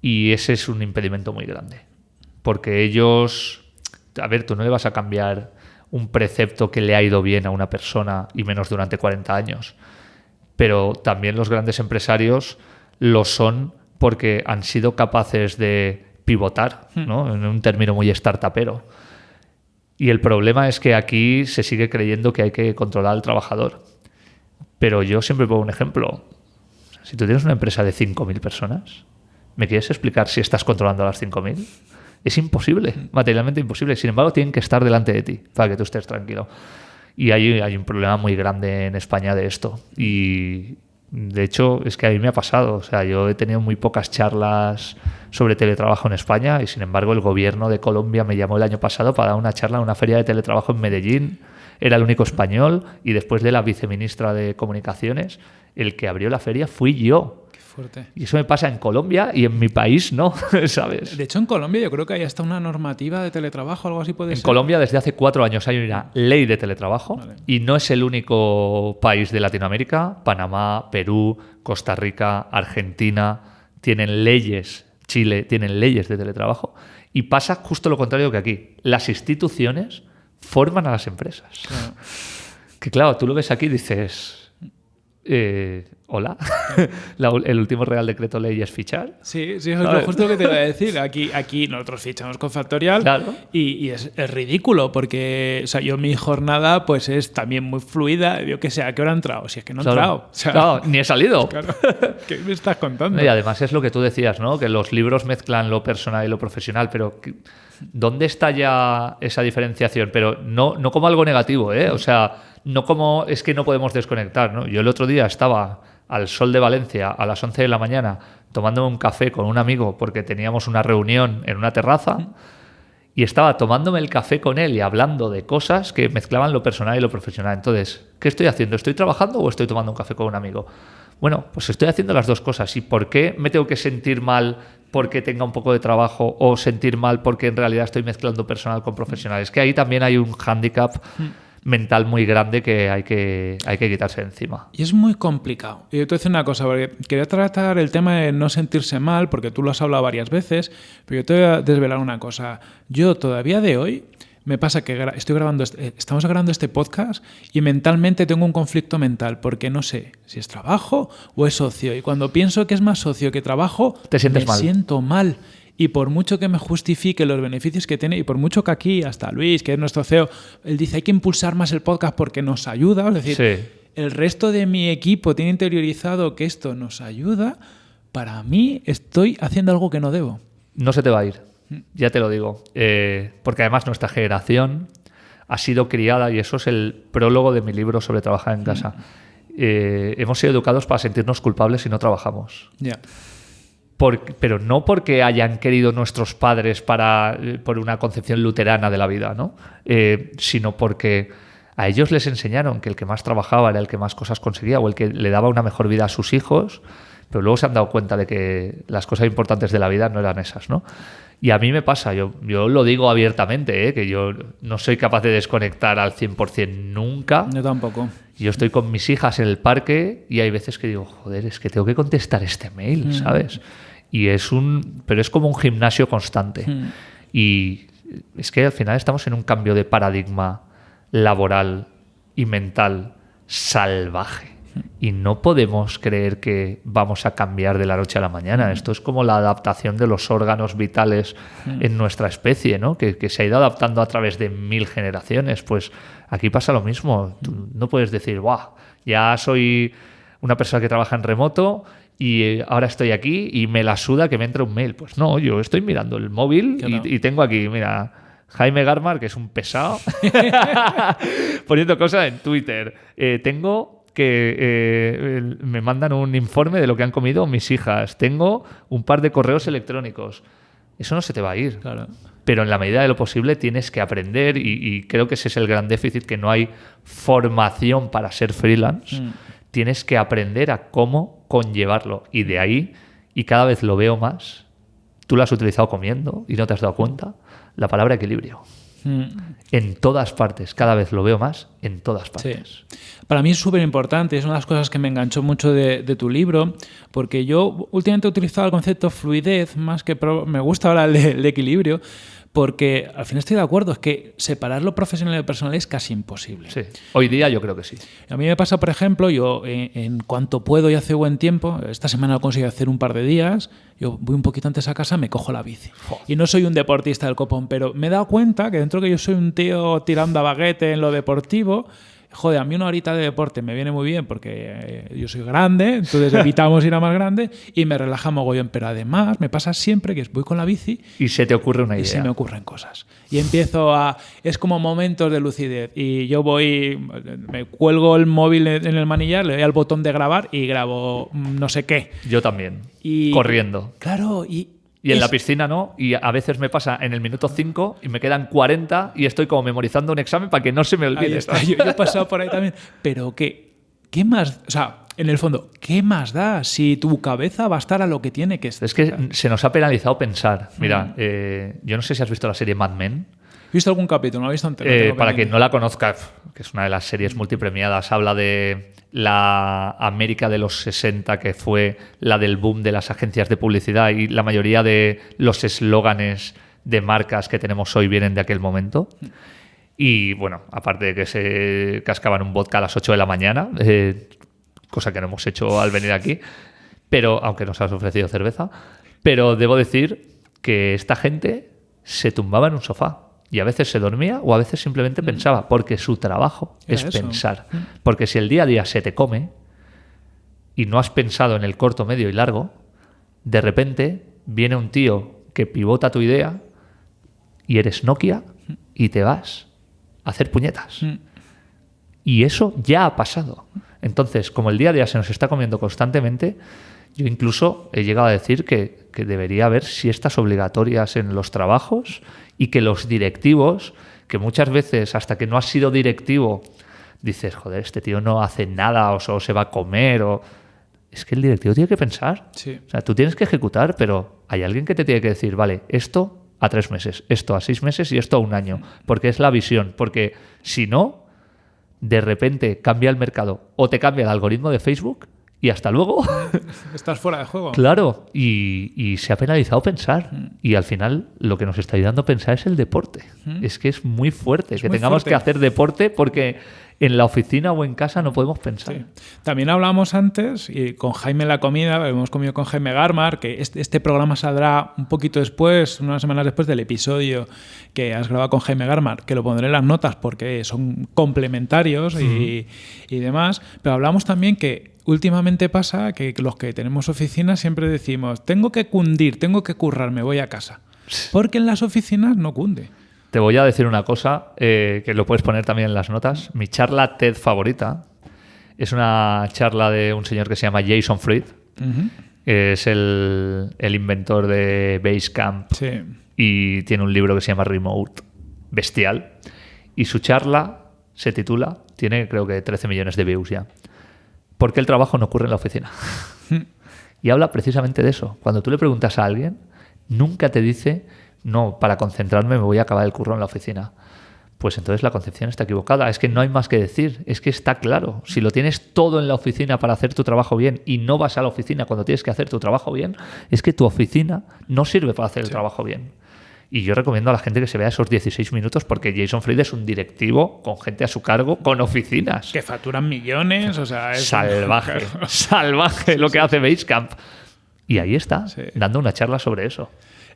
Y ese es un impedimento muy grande. Porque ellos, a ver, tú no le vas a cambiar un precepto que le ha ido bien a una persona y menos durante 40 años. Pero también los grandes empresarios lo son porque han sido capaces de pivotar, ¿no? En un término muy startupero. Y el problema es que aquí se sigue creyendo que hay que controlar al trabajador. Pero yo siempre pongo un ejemplo. Si tú tienes una empresa de 5.000 personas, ¿me quieres explicar si estás controlando a las 5.000? Es imposible, materialmente imposible. Sin embargo, tienen que estar delante de ti para que tú estés tranquilo. Y hay, hay un problema muy grande en España de esto. Y de hecho, es que a mí me ha pasado. O sea, yo he tenido muy pocas charlas sobre teletrabajo en España y sin embargo el gobierno de Colombia me llamó el año pasado para dar una charla en una feria de teletrabajo en Medellín. Era el único español y después de la viceministra de Comunicaciones, el que abrió la feria fui yo. Fuerte. Y eso me pasa en Colombia y en mi país no, ¿sabes? De hecho, en Colombia yo creo que hay hasta una normativa de teletrabajo, algo así puede En ser. Colombia desde hace cuatro años hay una ley de teletrabajo Vale. y no es el único país de Latinoamérica. Panamá, Perú, Costa Rica, Argentina tienen leyes, Chile tienen leyes de teletrabajo y pasa justo lo contrario que aquí. Las instituciones forman a las empresas. Claro. Que claro, tú lo ves aquí y dices, eh, hola, La- el último Real Decreto Ley es fichar. Sí, sí, eso es lo justo que te iba a decir. Aquí, aquí nosotros fichamos con Factorial Claro. y, y es, es ridículo porque o sea, yo mi jornada pues es también muy fluida. Yo que sé, ¿a qué hora he entrado? Si es que no he Claro. entrado. O sea, Claro, ni he salido. claro. ¿Qué me estás contando? Y además es lo que tú decías, ¿no? Que los libros mezclan lo personal y lo profesional, pero ¿qué- ¿dónde está ya esa diferenciación? Pero no, no como algo negativo, ¿eh? O sea, no como es que no podemos desconectar, ¿no? Yo el otro día estaba al sol de Valencia a las 11 de la mañana tomándome un café con un amigo porque teníamos una reunión en una terraza y estaba tomándome el café con él y hablando de cosas que mezclaban lo personal y lo profesional. Entonces, ¿qué estoy haciendo? ¿Estoy trabajando o estoy tomando un café con un amigo? Bueno, pues estoy haciendo las dos cosas. ¿Y por qué me tengo que sentir mal porque tenga un poco de trabajo o sentir mal porque en realidad estoy mezclando personal con profesional? Es que ahí también hay un hándicap mental muy grande que hay que, hay que quitarse encima. Y es muy complicado. Y yo te voy a decir una cosa, porque quería tratar el tema de no sentirse mal, porque tú lo has hablado varias veces, pero yo te voy a desvelar una cosa. Yo todavía de hoy me pasa que gra- estoy grabando, este- eh, estamos grabando este podcast y mentalmente tengo un conflicto mental, porque no sé si es trabajo o es socio. Y cuando pienso que es más socio que trabajo, Te sientes me mal. siento mal. Y por mucho que me justifique los beneficios que tiene, y por mucho que aquí, hasta Luis, que es nuestro CEO, él dice hay que impulsar más el podcast porque nos ayuda. Es decir, Sí. el resto de mi equipo tiene interiorizado que esto nos ayuda, para mí estoy haciendo algo que no debo. No se te va a ir, ya te lo digo. Eh, porque además nuestra generación ha sido criada, y eso es el prólogo de mi libro sobre trabajar en casa. Eh, hemos sido educados para sentirnos culpables si no trabajamos. Ya. Pero no porque hayan querido nuestros padres para, eh, por una concepción luterana de la vida, ¿no? Eh, sino porque a ellos les enseñaron que el que más trabajaba era el que más cosas conseguía o el que le daba una mejor vida a sus hijos, pero luego se han dado cuenta de que las cosas importantes de la vida no eran esas, ¿no? Y a mí me pasa, yo, yo lo digo abiertamente, ¿eh? que yo no soy capaz de desconectar al 100% nunca. Yo tampoco. Yo estoy con mis hijas en el parque y hay veces que digo, joder, es que tengo que contestar este mail, ¿sabes? Y es un. Pero es como un gimnasio constante. Mm. Y es que al final estamos en un cambio de paradigma laboral y mental salvaje. Y no podemos creer que vamos a cambiar de la noche a la mañana. Esto es como la adaptación de los órganos vitales en nuestra especie, ¿no? Que, que se ha ido adaptando a través de mil generaciones. Pues aquí pasa lo mismo. Tú no puedes decir, ¡guau! Ya soy una persona que trabaja en remoto y eh, ahora estoy aquí y me la suda que me entre un mail. Pues no, yo estoy mirando el móvil Claro. y, y tengo aquí, mira, Jaime Garmar, que es un pesado, poniendo cosas en Twitter. Eh, tengo que eh, me mandan un informe de lo que han comido mis hijas. Tengo un par de correos electrónicos. Eso no se te va a ir. Claro. Pero en la medida de lo posible tienes que aprender y, y creo que ese es el gran déficit, que no hay formación para ser freelance. Mm. Tienes que aprender a cómo conllevarlo. Y de ahí, y cada vez lo veo más, tú lo has utilizado comiendo y no te has dado cuenta, la palabra equilibrio. Mm. En todas partes, cada vez lo veo más, en todas Sí. partes. Para mí es súper importante, es una de las cosas que me enganchó mucho de, de tu libro, porque yo últimamente he utilizado el concepto fluidez más que me gusta ahora el el equilibrio, porque al final estoy de acuerdo, es que separar lo profesional y lo personal es casi imposible. Sí. Hoy día yo creo que sí. A mí me pasa, por ejemplo, yo en, en cuanto puedo y hace buen tiempo, esta semana lo consigo hacer un par de días, yo voy un poquito antes a casa, me cojo la bici. Y no soy un deportista del copón, pero me he dado cuenta que dentro que yo soy un tío tirando a baguete en lo deportivo, joder, a mí una horita de deporte me viene muy bien porque eh, yo soy grande, entonces evitamos ir a más grande y me relaja mogollón. Pero además me pasa siempre que voy con la bici Y se te ocurre una y idea. se me ocurren cosas. Y empiezo a... Es como momentos de lucidez. Y yo voy, me cuelgo el móvil en el manillar, le doy al botón de grabar y grabo mm, no sé qué. Yo también. Y, Corriendo. Claro, y... Y en es- la piscina no, y a veces me pasa en el minuto 5 y me quedan 40 y estoy como memorizando un examen para que no se me Ahí olvide. está, yo, yo he pasado por ahí también. Pero que... ¿Qué más? O sea, en el fondo, ¿qué más da si tu cabeza va a estar a lo que tiene que estar? Es que se nos ha penalizado pensar. Mira, eh, yo no sé si has visto la serie Mad Men. ¿He visto algún capítulo? No he visto entero. Eh, para quien no la conozca, que es una de las series multipremiadas, habla de la América de los 60, que fue la del boom de las agencias de publicidad y la mayoría de los eslóganes de marcas que tenemos hoy vienen de aquel momento. Y bueno, aparte de que se cascaban un vodka a las 8 de la mañana, eh, cosa que no hemos hecho al venir aquí, pero aunque nos has ofrecido cerveza, pero debo decir que esta gente se tumbaba en un sofá y a veces se dormía o a veces simplemente pensaba, porque su trabajo Era es eso. pensar. Porque si el día a día se te come y no has pensado en el corto, medio y largo, de repente viene un tío que pivota tu idea y eres Nokia y te vas a hacer puñetas. Mm. Y eso ya ha pasado. Entonces, como el día a día se nos está comiendo constantemente, yo incluso he llegado a decir que, que debería haber siestas obligatorias en los trabajos y que los directivos, que muchas veces hasta que no has sido directivo, dices, joder, este tío no hace nada o se va a comer o... Es que el directivo tiene que pensar. Sí. O sea, tú tienes que ejecutar, pero hay alguien que te tiene que decir, vale, esto a tres meses, esto a seis meses y esto a un año, porque es la visión, porque si no, de repente cambia el mercado o te cambia el algoritmo de Facebook y hasta luego. Estás fuera de juego. claro, y, y se ha penalizado pensar. Y al final lo que nos está ayudando a pensar es el deporte. Es que es muy fuerte que muy tengamos fuerte. que hacer deporte porque en la oficina o en casa no podemos pensar. Sí. También hablamos antes, y con Jaime la comida, hemos comido con Jaime Garmar, que este, este programa saldrá un poquito después, unas semanas después del episodio que has grabado con Jaime Garmar, que lo pondré en las notas porque son complementarios y, y demás. Pero hablamos también que últimamente pasa que los que tenemos oficinas siempre decimos, tengo que cundir, tengo que currar, me voy a casa. Porque en las oficinas no cunde. Te voy a decir una cosa eh, que lo puedes poner también en las notas. Mi charla TED favorita es una charla de un señor que se llama Jason Fried. Que Es el, el inventor de Basecamp Sí. y tiene un libro que se llama Remote, bestial. Y su charla se titula, tiene creo que 13 millones de views ya, ¿Por qué el trabajo no ocurre en la oficina? y habla precisamente de eso. Cuando tú le preguntas a alguien, nunca te dice, no, para concentrarme me voy a acabar el curro en la oficina. Pues entonces la concepción está equivocada. Es que no hay más que decir. Es que está claro. Si lo tienes todo en la oficina para hacer tu trabajo bien y no vas a la oficina cuando tienes que hacer tu trabajo bien, es que tu oficina no sirve para hacer el trabajo bien. Y yo recomiendo a la gente que se vea esos 16 minutos porque Jason Fried es un directivo con gente a su cargo, con oficinas. Que facturan millones, o sea, es Salvaje, salvaje lo que hace Basecamp. Y ahí está, Sí. dando una charla sobre eso.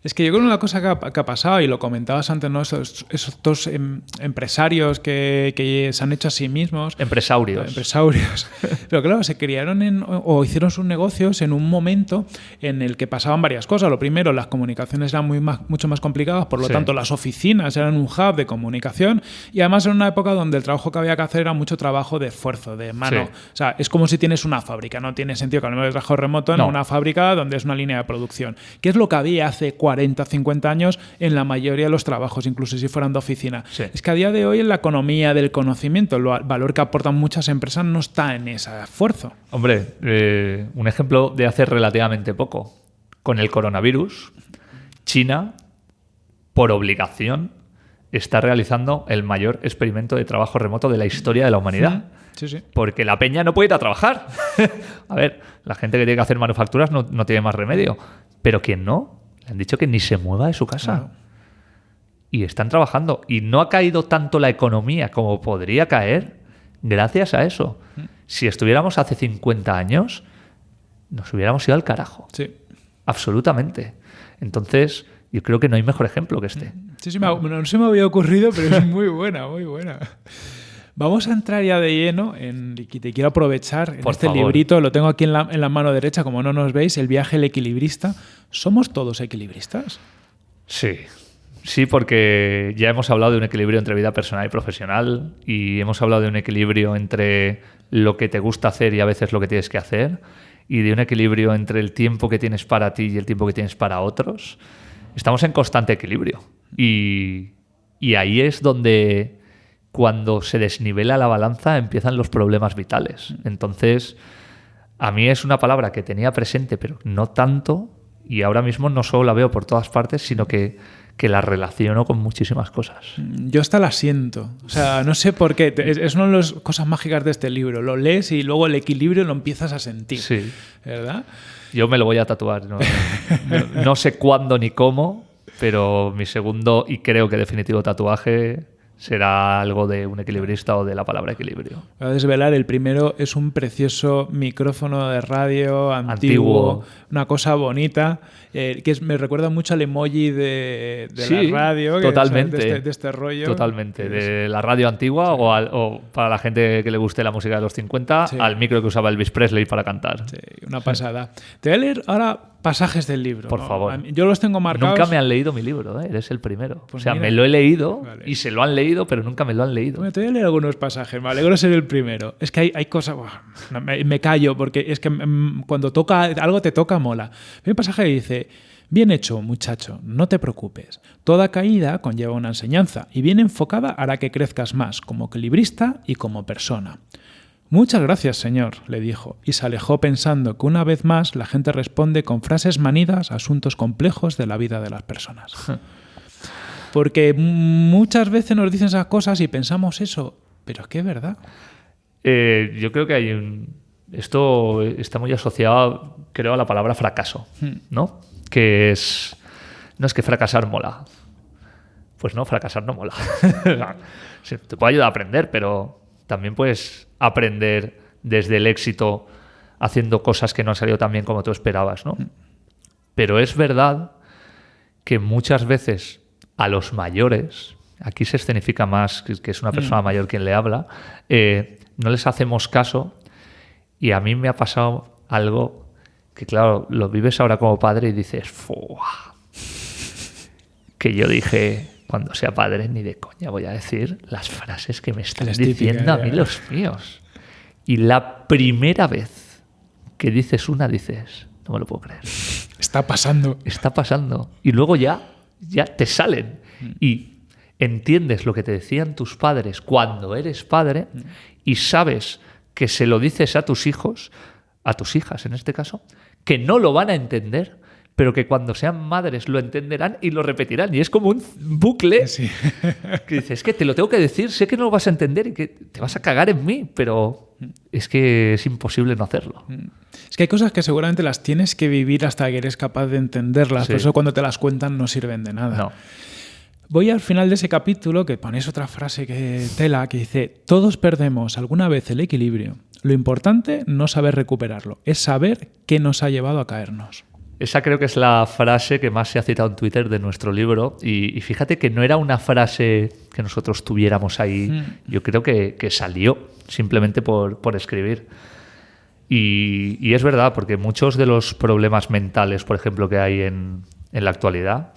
Es que yo creo que una cosa que ha, que ha pasado, y lo comentabas antes, ¿no? esos, esos dos em, empresarios que, que se han hecho a sí mismos, Empresarios. empresarios. Pero claro, se criaron en, o- hicieron sus negocios en un momento en el que pasaban varias cosas. Lo primero, las comunicaciones eran muy más- mucho más complicadas, por lo Sí. tanto, las oficinas eran un hub de comunicación y además era una época donde el trabajo que había que hacer era mucho trabajo de esfuerzo, de mano. Sí. O sea, es como si tienes una fábrica, no tiene sentido que hablemos de trabajo remoto en No. una fábrica donde es una línea de producción. ¿Qué es lo que había hace 40, 50 años en la mayoría de los trabajos, incluso si fueran de oficina? Sí. Es que a día de hoy en la economía del conocimiento, el va- valor que aportan muchas empresas no está en ese esfuerzo. Hombre, eh, un ejemplo de hace relativamente poco. Con el coronavirus, China, por obligación, está realizando el mayor experimento de trabajo remoto de la historia de la humanidad. Sí, sí. Porque la peña no puede ir a trabajar. a ver, la gente que tiene que hacer manufacturas no, no tiene más remedio. Pero quien no, le han dicho que ni se mueva de su casa. Claro. Y están trabajando. Y no ha caído tanto la economía como podría caer gracias a eso. Si estuviéramos hace 50 años, nos hubiéramos ido al carajo. Sí. Absolutamente. Entonces, yo creo que no hay mejor ejemplo que este. Sí, sí, me ha- no se me había ocurrido, pero es muy buena, muy buena. Vamos a entrar ya de lleno en, y te quiero aprovechar en Por este favor. librito, lo tengo aquí en la, en la mano derecha, como no nos veis, El viaje del equilibrista. ¿Somos todos equilibristas? Sí. Sí, porque ya hemos hablado de un equilibrio entre vida personal y profesional y hemos hablado de un equilibrio entre lo que te gusta hacer y a veces lo que tienes que hacer y de un equilibrio entre el tiempo que tienes para ti y el tiempo que tienes para otros. Estamos en constante equilibrio y, y ahí es donde cuando se desnivela la balanza empiezan los problemas vitales. Entonces, a mí es una palabra que tenía presente, pero no tanto, y ahora mismo no solo la veo por todas partes, sino que, que la relaciono con muchísimas cosas. Yo hasta la siento. O sea, no sé por qué. Es, es una de las cosas mágicas de este libro. Lo lees y luego el equilibrio lo empiezas a sentir. Sí. ¿Verdad? Yo me lo voy a tatuar. No, no- no sé cuándo ni cómo, pero mi segundo y creo que definitivo tatuaje será algo de un equilibrista o de la palabra equilibrio. Voy a desvelar, el primero es un precioso micrófono de radio antiguo, Antiguo. una cosa bonita, eh, que es- me recuerda mucho al emoji de, de Sí, la radio, totalmente. este, de este rollo. Totalmente. De la radio antigua o, al- o para la gente que le guste la música de los 50, Sí. al micro que usaba Elvis Presley para cantar. Sí, una pasada. Te voy a leer ahora pasajes del libro. Por ¿no? favor. Yo los tengo marcados. Nunca me han leído mi libro, ¿eh? eres el primero. Pues o sea, mira. me lo he leído Vale. y se lo han leído, pero nunca me lo han leído. Bueno, te voy a leer algunos pasajes, me alegro de ser el primero. Es que hay, hay cosas. me callo porque es que mm, cuando toca algo te toca, mola. Hay un pasaje que dice: Bien hecho, muchacho, no te preocupes. Toda caída conlleva una enseñanza y bien enfocada hará que crezcas más como equilibrista y como persona. Muchas gracias, señor, le dijo, y se alejó pensando que una vez más la gente responde con frases manidas a asuntos complejos de la vida de las personas. Porque muchas veces nos dicen esas cosas y pensamos eso, pero es que es verdad. Eh, yo creo que hay un. Esto está muy asociado, creo, a la palabra fracaso, ¿no? Que es. No es que fracasar mola. Pues no, fracasar no mola. Te puede ayudar a aprender, pero también puedes aprender desde el éxito haciendo cosas que no han salido tan bien como tú esperabas, ¿no? Pero es verdad que muchas veces a los mayores, aquí se escenifica más que es una persona mayor quien le habla, eh, no les hacemos caso y a mí me ha pasado algo que, claro, lo vives ahora como padre y dices, "Fua". que yo dije, cuando sea padre, ni de coña voy a decir las frases que me están diciendo a ya. mí los míos. Y la primera vez que dices una, dices, no me lo puedo creer Está pasando. está pasando. Y luego ya, ya te salen. Y entiendes lo que te decían tus padres cuando eres padre y sabes que se lo dices a tus hijos, a tus hijas en este caso, que no lo van a entender, pero que cuando sean madres lo entenderán y lo repetirán. Y es como un bucle Sí. que dices, es que te lo tengo que decir, sé que no lo vas a entender y que te vas a cagar en mí, pero es que es imposible no hacerlo. Que hay cosas que seguramente las tienes que vivir hasta que eres capaz de entenderlas. Sí. Por eso cuando te las cuentan no sirven de nada. No. Voy al final de ese capítulo que ponéis otra frase que tela que dice, todos perdemos alguna vez el equilibrio. Lo importante no saber recuperarlo, es saber qué nos ha llevado a caernos. Esa creo que es la frase que más se ha citado en Twitter de nuestro libro. Y, y fíjate que no era una frase que nosotros tuviéramos ahí. Mm. Yo creo que, que salió simplemente por, por escribir. Y, y es verdad, porque muchos de los problemas mentales, por ejemplo, que hay en, la actualidad,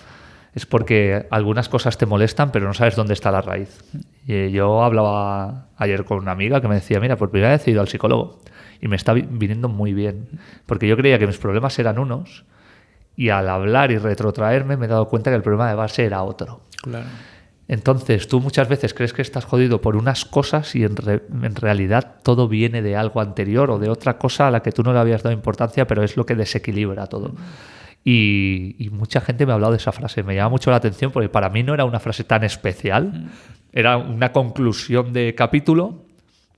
es porque algunas cosas te molestan, pero no sabes dónde está la raíz. Y, yo hablaba ayer con una amiga que me decía, mira, por primera vez he ido al psicólogo y me está vi- viniendo muy bien, porque yo creía que mis problemas eran unos y al hablar y retrotraerme me he dado cuenta que el problema de base era otro. Claro. Entonces, tú muchas veces crees que estás jodido por unas cosas y en, re- en realidad todo viene de algo anterior o de otra cosa a la que tú no le habías dado importancia, pero es lo que desequilibra todo. Y, y mucha gente me ha hablado de esa frase. Me llama mucho la atención porque para mí no era una frase tan especial. Era una conclusión de capítulo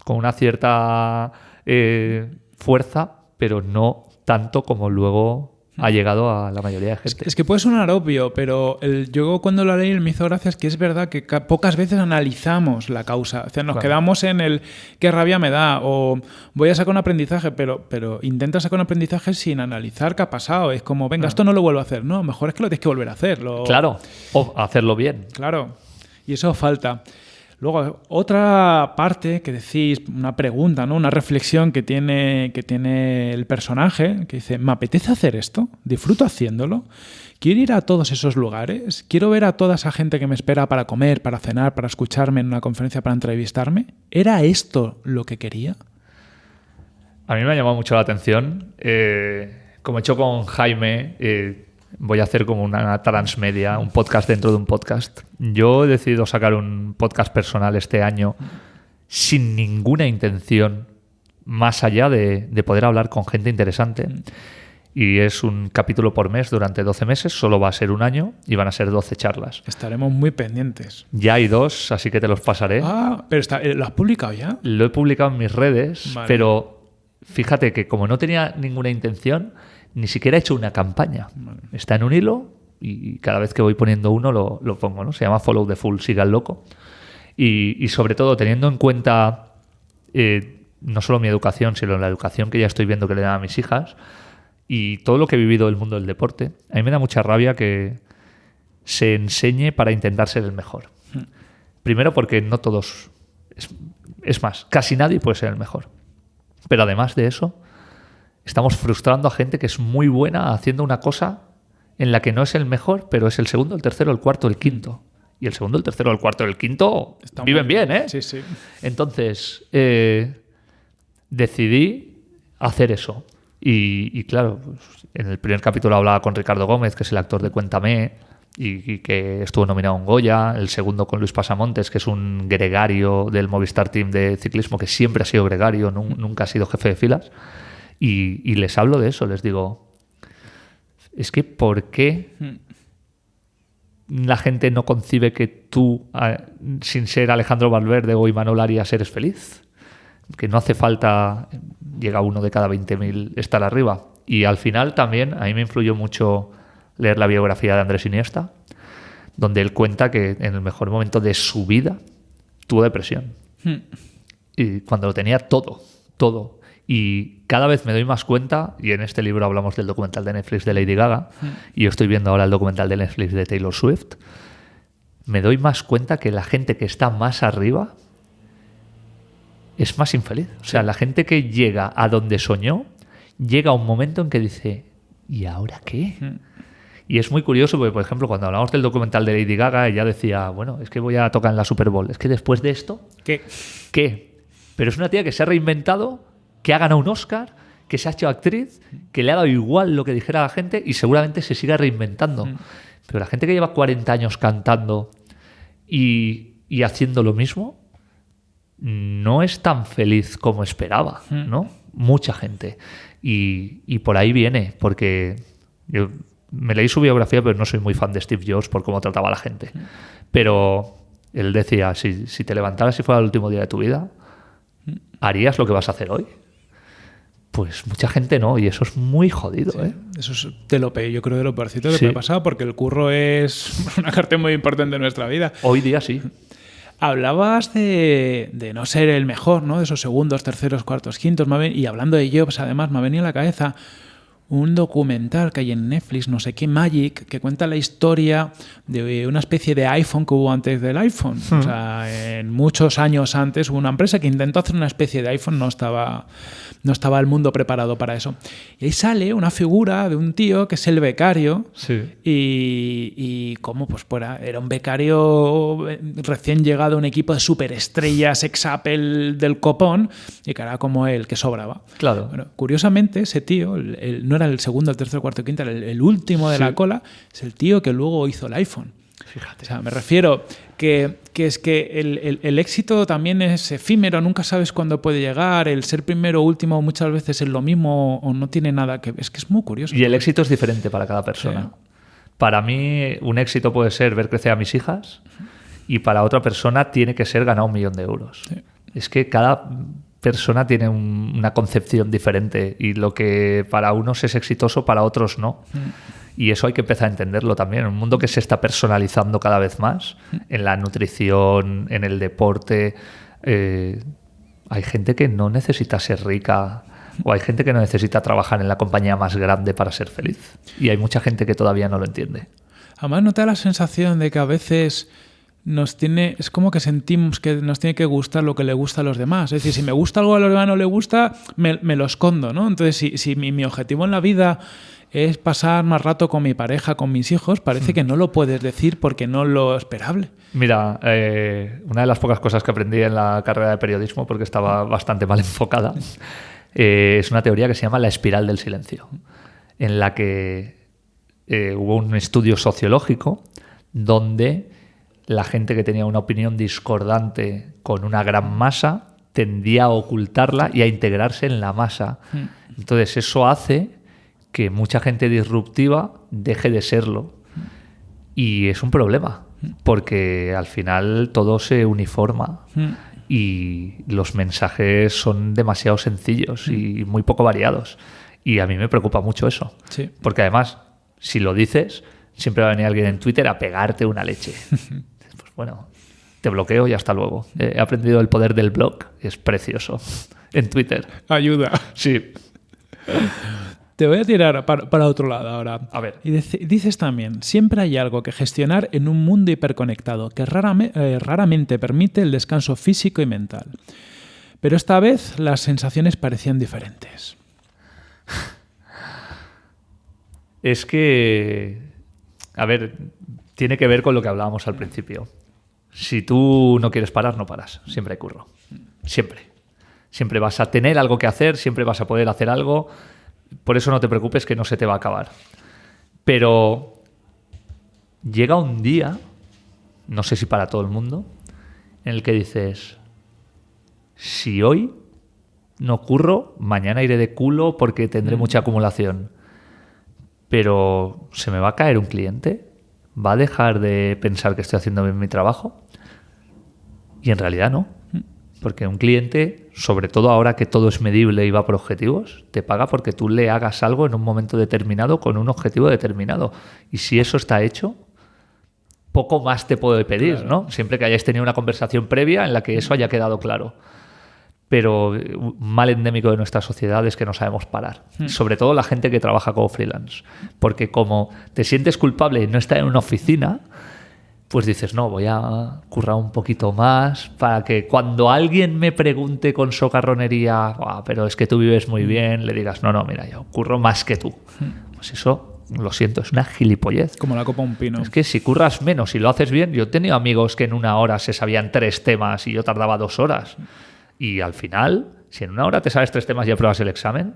con una cierta eh, fuerza, pero no tanto como luego ha llegado a la mayoría de gente. Es que puede sonar obvio, pero el, yo cuando lo leí me hizo gracia es que es verdad que ca- pocas veces analizamos la causa. O sea, nos Claro. quedamos en el qué rabia me da o voy a sacar un aprendizaje, pero, pero intenta sacar un aprendizaje sin analizar qué ha pasado. Es como, venga, esto no lo vuelvo a hacer. No, mejor es que lo tienes que volver a hacer. Lo- Claro, o hacerlo bien. Claro. Y eso falta. Luego, otra parte que decís, una pregunta, ¿no? Una reflexión que tiene, que tiene el personaje, que dice, ¿me apetece hacer esto? ¿Disfruto haciéndolo? ¿Quiero ir a todos esos lugares? ¿Quiero ver a toda esa gente que me espera para comer, para cenar, para escucharme en una conferencia, para entrevistarme? ¿Era esto lo que quería? A mí me ha llamado mucho la atención. eh, como he hecho con Jaime, eh, voy a hacer como una transmedia, un podcast dentro de un podcast. Yo he decidido sacar un podcast personal este año sin ninguna intención más allá de, de poder hablar con gente interesante. Y es un capítulo por mes durante 12 meses, solo va a ser un año y van a ser 12 charlas. Estaremos muy pendientes. Ya hay dos, así que te los pasaré. Ah, pero está, eh, ¿lo has publicado ya? Lo he publicado en mis redes, Vale. pero fíjate que como no tenía ninguna intención, ni siquiera he hecho una campaña. Está en un hilo y cada vez que voy poniendo uno lo, lo pongo, ¿no? Se llama Follow the Full, siga el loco. Y, y sobre todo teniendo en cuenta eh, no solo mi educación, sino la educación que ya estoy viendo que le dan a mis hijas y todo lo que he vivido del mundo del deporte, a mí me da mucha rabia que se enseñe para intentar ser el mejor. Primero porque no todos, es, es más, casi nadie puede ser el mejor. Pero además de eso, estamos frustrando a gente que es muy buena haciendo una cosa en la que no es el mejor, pero es el segundo, el tercero, el cuarto, el quinto. Y el segundo, el tercero, el cuarto, el quinto viven muy bien, ¿eh? Sí, sí. Entonces, eh, decidí hacer eso. Y, y claro, pues, en el primer capítulo hablaba con Ricardo Gómez, que es el actor de Cuéntame, y, y que estuvo nominado un Goya. El segundo con Luis Pasamontes, que es un gregario del Movistar Team de ciclismo, que siempre ha sido gregario, nun- nunca ha sido jefe de filas. Y, y les hablo de eso, les digo, es que ¿por qué la gente no concibe que tú, ah, sin ser Alejandro Valverde o Imanol Arias, eres feliz? Que no hace falta, llega uno de cada 20.000 estar arriba. Y al final también, a mí me influyó mucho leer la biografía de Andrés Iniesta, donde él cuenta que en el mejor momento de su vida tuvo depresión. Y cuando lo tenía todo, todo. Y cada vez me doy más cuenta, y en este libro hablamos del documental de Netflix de Lady Gaga, y yo estoy viendo ahora el documental de Netflix de Taylor Swift, me doy más cuenta que la gente que está más arriba es más infeliz. O sea, la gente que llega a donde soñó, llega a un momento en que dice, ¿y ahora qué? Y es muy curioso porque, por ejemplo, cuando hablamos del documental de Lady Gaga, ella decía, bueno, es que voy a tocar en la Super Bowl. Es que después de esto, ¿Qué? ¿Qué? Pero es una tía que se ha reinventado, que ha ganado un Oscar, que se ha hecho actriz, que le ha dado igual lo que dijera la gente y seguramente se siga reinventando. Pero la gente que lleva 40 años cantando y, y haciendo lo mismo, no es tan feliz como esperaba, ¿no? Mucha gente. Y, y por ahí viene, porque yo me leí su biografía, pero no soy muy fan de Steve Jobs por cómo trataba a la gente. Pero él decía, si, si te levantaras y fuera el último día de tu vida, ¿harías lo que vas a hacer hoy? Pues mucha gente no, y eso es muy jodido, ¿eh? Eso es de lo peor, yo creo de lo peorcito que Sí. me ha pasado, porque el curro es una parte muy importante de nuestra vida. Hoy día sí. Hablabas de, de no ser el mejor, ¿no? De esos segundos, terceros, cuartos, quintos. y hablando de Jobs, además, me ha venido a la cabeza un documental que hay en Netflix, no sé qué, Magic, que cuenta la historia de una especie de iPhone que hubo antes del iPhone. O sea, en muchos años antes hubo una empresa que intentó hacer una especie de iPhone, no estaba, no estaba el mundo preparado para eso. Y ahí sale una figura de un tío que es el becario, Sí. y, y cómo pues fuera, era un becario eh, recién llegado a un equipo de superestrellas ex Apple del copón y que era como él, que sobraba. Claro. Bueno, curiosamente, ese tío, el- el- no era el segundo, el tercero, el cuarto, el quinto, era el, el último de Sí. la cola, es el tío que luego hizo el iPhone. O sea, me refiero que, que es que el, el- el éxito también es efímero, nunca sabes cuándo puede llegar, el ser primero o último muchas veces es lo mismo o no tiene nada que Es que es muy curioso. Y el éxito es diferente para cada persona. Para mí, un éxito puede ser ver crecer a mis hijas y para otra persona tiene que ser ganar un millón de euros. Es que cada persona tiene un- una concepción diferente y lo que para unos es exitoso, para otros no. Y eso hay que empezar a entenderlo también. En un mundo que se está personalizando cada vez más, en la nutrición, en el deporte, eh, hay gente que no necesita ser rica o hay gente que no necesita trabajar en la compañía más grande para ser feliz. Y hay mucha gente que todavía no lo entiende. Además, ¿no te da la sensación de que a veces nos tiene, es como que sentimos que nos tiene que gustar lo que le gusta a los demás? Es decir, si me gusta algo a los demás no le gusta, me, me lo escondo, ¿no? Entonces, si, si mi, mi objetivo en la vida es pasar más rato con mi pareja, con mis hijos, parece que no lo puedes decir porque no lo esperable. Mira, eh, una de las pocas cosas que aprendí en la carrera de periodismo, porque estaba bastante mal enfocada, eh, es una teoría que se llama la espiral del silencio, en la que eh, hubo un estudio sociológico donde la gente que tenía una opinión discordante con una gran masa tendía a ocultarla y a integrarse en la masa. Entonces eso hace que mucha gente disruptiva deje de serlo. Y es un problema, porque al final todo se uniforma y los mensajes son demasiado sencillos y muy poco variados. Y a mí me preocupa mucho eso. Sí. Porque además, si lo dices, siempre va a venir alguien en Twitter a pegarte una leche. bueno, te bloqueo y hasta luego. He aprendido el poder del blog, es precioso. En Twitter. Ayuda. Sí. Te voy a tirar para, para otro lado ahora. A ver. Y dice- dices también, siempre hay algo que gestionar en un mundo hiperconectado que rarame- eh, raramente permite el descanso físico y mental. Pero esta vez las sensaciones parecían diferentes. Es que, a ver, tiene que ver con lo que hablábamos al principio. Si tú no quieres parar, no paras. Siempre hay curro. Siempre. Siempre vas a tener algo que hacer, siempre vas a poder hacer algo. Por eso no te preocupes que no se te va a acabar. Pero llega un día, no sé si para todo el mundo, en el que dices, si hoy no curro, mañana iré de culo porque tendré mucha acumulación. Pero ¿se me va a caer un cliente? ¿Va a dejar de pensar que estoy haciendo bien mi trabajo? Y en realidad no. Porque un cliente, sobre todo ahora que todo es medible y va por objetivos, te paga porque tú le hagas algo en un momento determinado con un objetivo determinado. Y si eso está hecho, poco más te puedo pedir, ¿no? Siempre que hayáis tenido una conversación previa en la que eso haya quedado claro. Pero eh, un mal endémico de nuestra sociedad es que no sabemos parar. Sobre todo la gente que trabaja como freelance. Porque como te sientes culpable y no estar en una oficina, pues dices, no, voy a currar un poquito más para que cuando alguien me pregunte con socarronería, "Buah, pero es que tú vives muy bien, le digas, no, no, mira, yo curro más que tú. Pues eso, lo siento, es una gilipollez. Como la copa un pino. Es que si curras menos y lo haces bien, yo he tenido amigos que en una hora se sabían tres temas y yo tardaba dos horas. Y al final, si en una hora te sabes tres temas y apruebas el examen,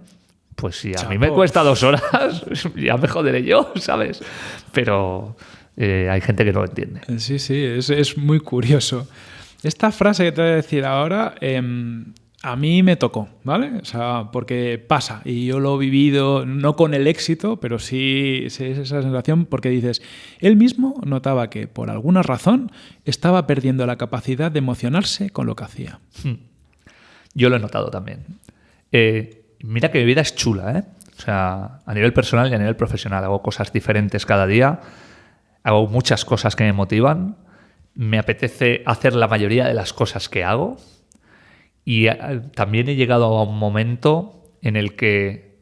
pues si a mí me cuesta dos horas, ya me joderé yo, ¿sabes? Pero eh, hay gente que no lo entiende. Sí, sí, es, es muy curioso. Esta frase que te voy a decir ahora, em, a mí me tocó, ¿vale? O sea, porque pasa y yo lo he vivido, no con el éxito, pero sí, es esa sensación porque dices, él mismo notaba que por alguna razón estaba perdiendo la capacidad de emocionarse con lo que hacía. Yo lo he notado también. Eh, mira que mi vida es chula, ¿eh? O sea, a nivel personal y a nivel profesional. Hago cosas diferentes cada día. Hago muchas cosas que me motivan. Me apetece hacer la mayoría de las cosas que hago. Y eh, también he llegado a un momento en el que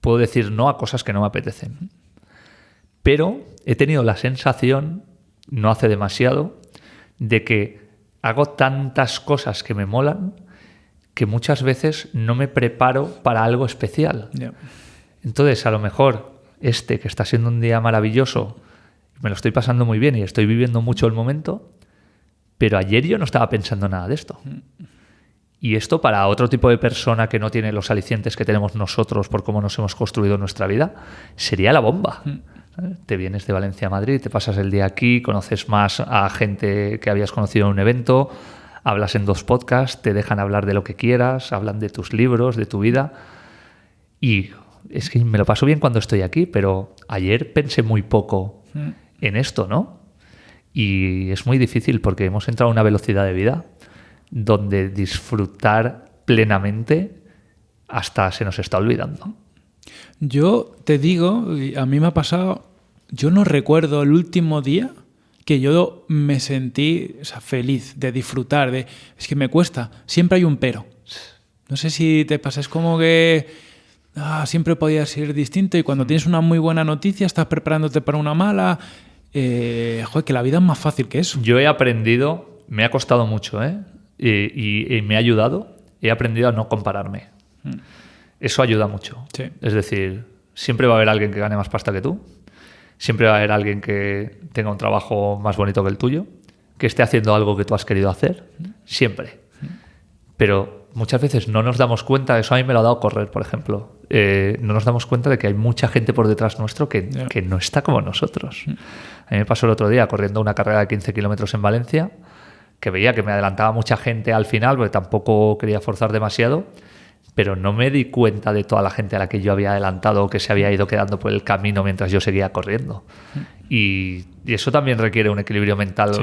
puedo decir no a cosas que no me apetecen. Pero he tenido la sensación, no hace demasiado, de que hago tantas cosas que me molan que muchas veces no me preparo para algo especial. Entonces, a lo mejor este, que está siendo un día maravilloso, me lo estoy pasando muy bien y estoy viviendo mucho el momento, pero ayer yo no estaba pensando nada de esto. Y esto para otro tipo de persona que no tiene los alicientes que tenemos nosotros por cómo nos hemos construido nuestra vida, sería la bomba. ¿sabes? Te vienes de Valencia a Madrid, te pasas el día aquí, conoces más a gente que habías conocido en un evento, hablas en dos podcasts, te dejan hablar de lo que quieras, hablan de tus libros, de tu vida. Y es que me lo paso bien cuando estoy aquí, pero ayer pensé muy poco en esto, ¿no? Y es muy difícil porque hemos entrado a una velocidad de vida donde disfrutar plenamente hasta se nos está olvidando. Yo te digo, a mí me ha pasado, yo no recuerdo el último día que yo me sentí o sea, feliz de disfrutar, de es que me cuesta, siempre hay un pero. No sé si te pasa, es como que ah, siempre podía ser distinto y cuando tienes una muy buena noticia estás preparándote para una mala. Eh, joder, que la vida es más fácil que eso. Yo he aprendido, me ha costado mucho, ¿eh? Y, y- y me ha ayudado, he aprendido a no compararme. Eso ayuda mucho. Sí. Es decir, siempre va a haber alguien que gane más pasta que tú, siempre va a haber alguien que tenga un trabajo más bonito que el tuyo, que esté haciendo algo que tú has querido hacer, siempre. Pero muchas veces no nos damos cuenta, eso a mí me lo ha dado correr, por ejemplo, eh, no nos damos cuenta de que hay mucha gente por detrás nuestro que, no está como nosotros. A mí me pasó el otro día corriendo una carrera de 15 kilómetros en Valencia, que veía que me adelantaba mucha gente al final, porque tampoco quería forzar demasiado, pero no me di cuenta de toda la gente a la que yo había adelantado o que se había ido quedando por el camino mientras yo seguía corriendo. Y, y eso también requiere un equilibrio mental Sí.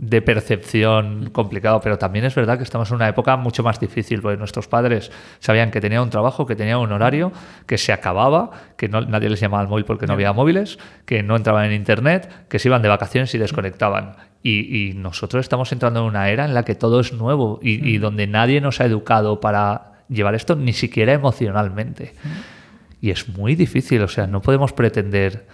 De percepción complicado, pero también es verdad que estamos en una época mucho más difícil, porque nuestros padres sabían que tenían un trabajo, que tenían un horario, que se acababa, que no, nadie les llamaba al móvil porque no había móviles, que no entraban en internet, que se iban de vacaciones y desconectaban. Y, y nosotros estamos entrando en una era en la que todo es nuevo y, y donde nadie nos ha educado para llevar esto ni siquiera emocionalmente. Y es muy difícil, o sea, no podemos pretender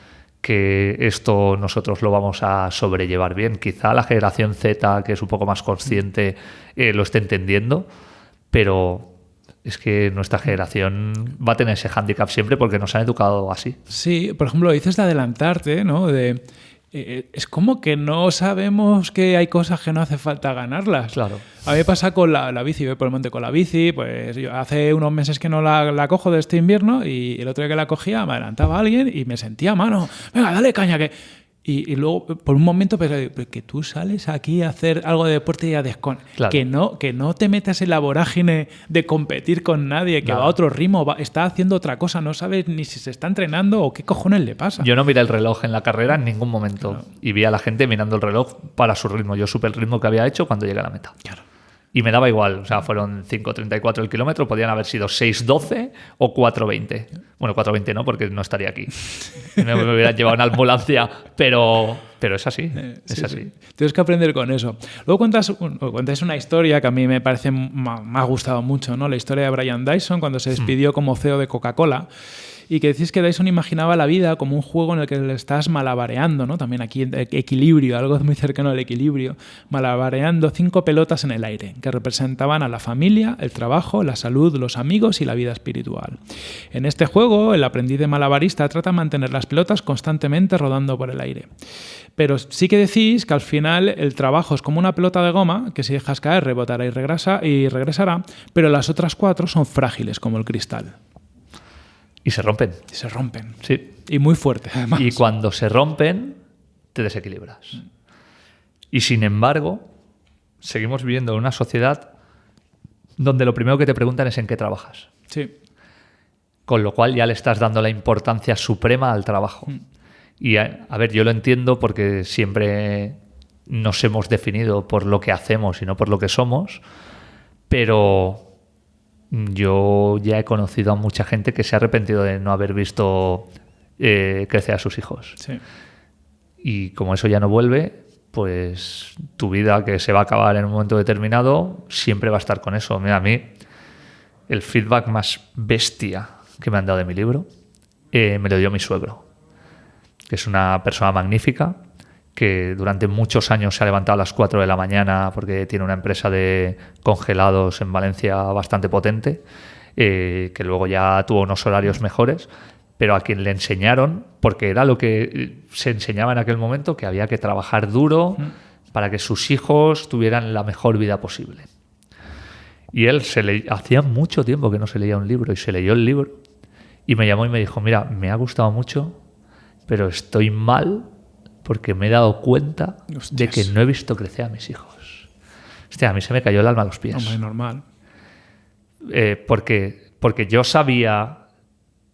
que esto nosotros lo vamos a sobrellevar bien. Quizá la generación Z, que es un poco más consciente, eh, lo esté entendiendo, pero es que nuestra generación va a tener ese hándicap siempre porque nos han educado así. Sí, por ejemplo, dices de adelantarte, ¿no? De, eh, es como que no sabemos que hay cosas que no hace falta ganarlas. Claro. A mí me pasa con la, la bici, voy por el monte con la bici, pues yo hace unos meses que no la, la cojo de este invierno y el otro día que la cogía me adelantaba alguien y me sentía mano, venga, dale caña que... Y, y luego, por un momento, pensé, "Pero que tú sales aquí a hacer algo de deporte y a descon... Claro. Que, no, que no te metas en la vorágine de competir con nadie, que va a otro ritmo, va- está haciendo otra cosa, no sabes ni si se está entrenando o qué cojones le pasa. Yo no miré el reloj en la carrera en ningún momento y vi a la gente mirando el reloj para su ritmo. Yo supe el ritmo que había hecho cuando llegué a la meta. Claro. Y me daba igual, o sea, fueron 5.34 el kilómetro, podían haber sido 6.12 o 4.20. Bueno, 4.20 no, porque no estaría aquí. Me, me hubieran llevado en ambulancia, pero, pero es así, Eh, es sí, así. sí. Tienes que aprender con eso. Luego cuentas, un- cuentas una historia que a mí me parece, me ha gustado mucho, ¿no? La historia de Brian Dyson cuando se despidió como CEO de Coca-Cola. Y que decís que Dyson imaginaba la vida como un juego en el que le estás malabareando, ¿no? También aquí e- equilibrio, algo muy cercano al equilibrio, malabareando cinco pelotas en el aire, que representaban a la familia, el trabajo, la salud, los amigos y la vida espiritual. En este juego, el aprendiz de malabarista trata de mantener las pelotas constantemente rodando por el aire. Pero sí que decís que al final el trabajo es como una pelota de goma que si dejas caer rebotará y, regresa, y regresará, pero las otras cuatro son frágiles como el cristal. Y se rompen, Y se rompen. sí. Y muy fuerte, además. Y cuando se rompen, te desequilibras. Y sin embargo, seguimos viviendo en una sociedad donde lo primero que te preguntan es en qué trabajas. Sí. Con lo cual ya le estás dando la importancia suprema al trabajo. Y a, a ver, yo lo entiendo porque siempre nos hemos definido por lo que hacemos y no por lo que somos, pero yo ya he conocido a mucha gente que se ha arrepentido de no haber visto eh, crecer a sus hijos. Sí. Y como eso ya no vuelve, pues tu vida que se va a acabar en un momento determinado siempre va a estar con eso. Mira, a mí el feedback más bestia que me han dado de mi libro eh, me lo dio mi suegro, que es una persona magnífica que durante muchos años se ha levantado a las 4 de la mañana porque tiene una empresa de congelados en Valencia bastante potente, eh, que luego ya tuvo unos horarios mejores, pero a quien le enseñaron, porque era lo que eh, se enseñaba en aquel momento, que había que trabajar duro para que sus hijos tuvieran la mejor vida posible. Y él se le hacía mucho tiempo que no se leía un libro y se leyó el libro y me llamó y me dijo, mira, me ha gustado mucho, pero estoy mal porque me he dado cuenta de que no he visto crecer a mis hijos. Hostia, a mí se me cayó el alma a los pies. Hombre, normal. Eh, porque, porque yo sabía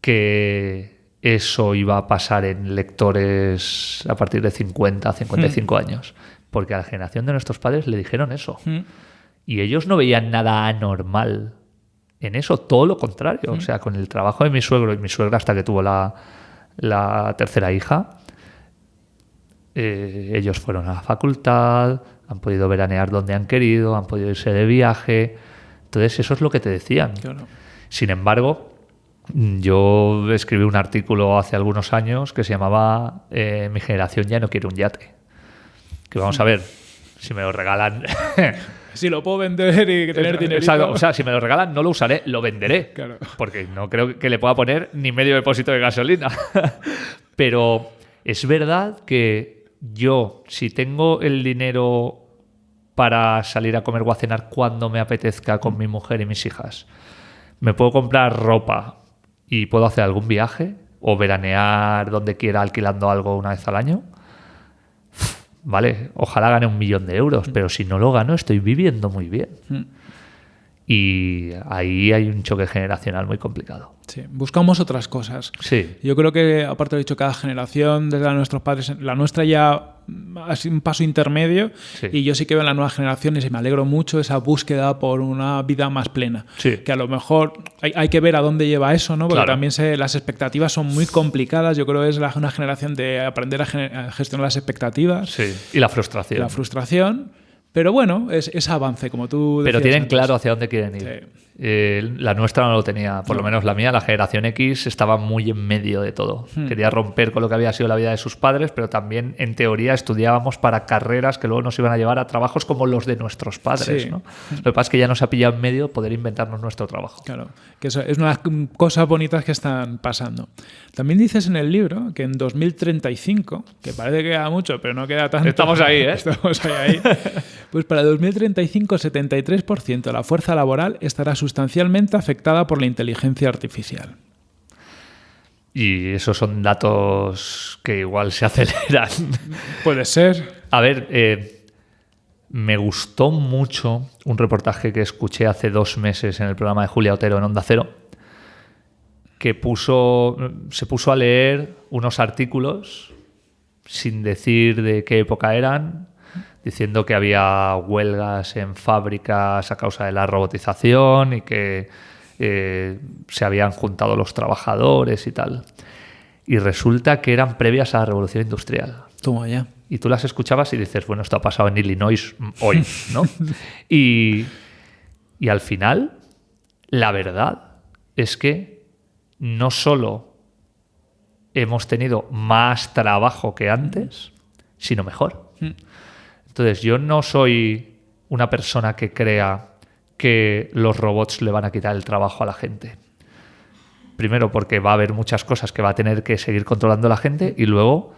que eso iba a pasar en lectores a partir de 50, 55 años. Porque a la generación de nuestros padres le dijeron eso. Mm. Y ellos no veían nada anormal en eso, todo lo contrario. O sea, con el trabajo de mi suegro y mi suegra hasta que tuvo la, la tercera hija, eh, ellos fueron a la facultad, han podido veranear donde han querido, han podido irse de viaje. Entonces, eso es lo que te decían. Claro. Sin embargo, yo escribí un artículo hace algunos años que se llamaba eh, Mi generación ya no quiere un yate. Que vamos a ver, si me lo regalan. Si lo puedo vender y tener dinero. O sea, si me lo regalan, no lo usaré, lo venderé. Claro. Porque no creo que le pueda poner ni medio depósito de gasolina. Pero es verdad que yo, si tengo el dinero para salir a comer o a cenar cuando me apetezca con mi mujer y mis hijas, me puedo comprar ropa y puedo hacer algún viaje o veranear donde quiera alquilando algo una vez al año, vale, ojalá gane un millón de euros, pero si no lo gano estoy viviendo muy bien. Y ahí hay un choque generacional muy complicado. Sí, buscamos otras cosas. Sí. Yo creo que, aparte de dicho, cada generación, desde la de nuestros padres, la nuestra ya sido un paso intermedio Sí. y yo sí que veo en las nuevas generaciones y me alegro mucho esa búsqueda por una vida más plena. Sí. Que a lo mejor hay, hay que ver a dónde lleva eso, ¿no? Porque Claro. también se- las expectativas son muy complicadas. Yo creo que es la- una generación de aprender a, gen- a gestionar las expectativas, Sí. Y la frustración. la frustración. Pero bueno, es, es avance, como tú Pero decías tienen antes. claro hacia dónde quieren ir. Sí. Eh, la nuestra no lo tenía, por lo No. menos la mía, la generación X, estaba muy en medio de todo. Hmm. Quería romper con lo que había sido la vida de sus padres, pero también en teoría estudiábamos para carreras que luego nos iban a llevar a trabajos como los de nuestros padres. Sí. ¿no? Lo que pasa es que ya nos ha pillado en medio poder inventarnos nuestro trabajo. Claro, que eso es una de las cosas bonitas que están pasando. También dices en el libro que en 2035, que parece que queda mucho, pero no queda tanto. Estamos ahí, ¿eh? Estamos ahí, ahí. Pues para 2035, 73% de la fuerza laboral estará sustancialmente afectada por la inteligencia artificial. Y esos son datos que igual se aceleran. Puede ser. A ver, eh, me gustó mucho un reportaje que escuché hace dos meses en el programa de Julia Otero en Onda Cero, que puso, se puso a leer unos artículos sin decir de qué época eran, diciendo que había huelgas en fábricas a causa de la robotización y que eh, se habían juntado los trabajadores y tal. Y resulta que eran previas a la revolución industrial Toma ya. y tú las escuchabas y dices, bueno, esto ha pasado en Illinois mm, hoy, ¿no? y, y al final, la verdad es que no solo hemos tenido más trabajo que antes, sino mejor. Entonces, yo no soy una persona que crea que los robots le van a quitar el trabajo a la gente. Primero, porque va a haber muchas cosas que va a tener que seguir controlando la gente y luego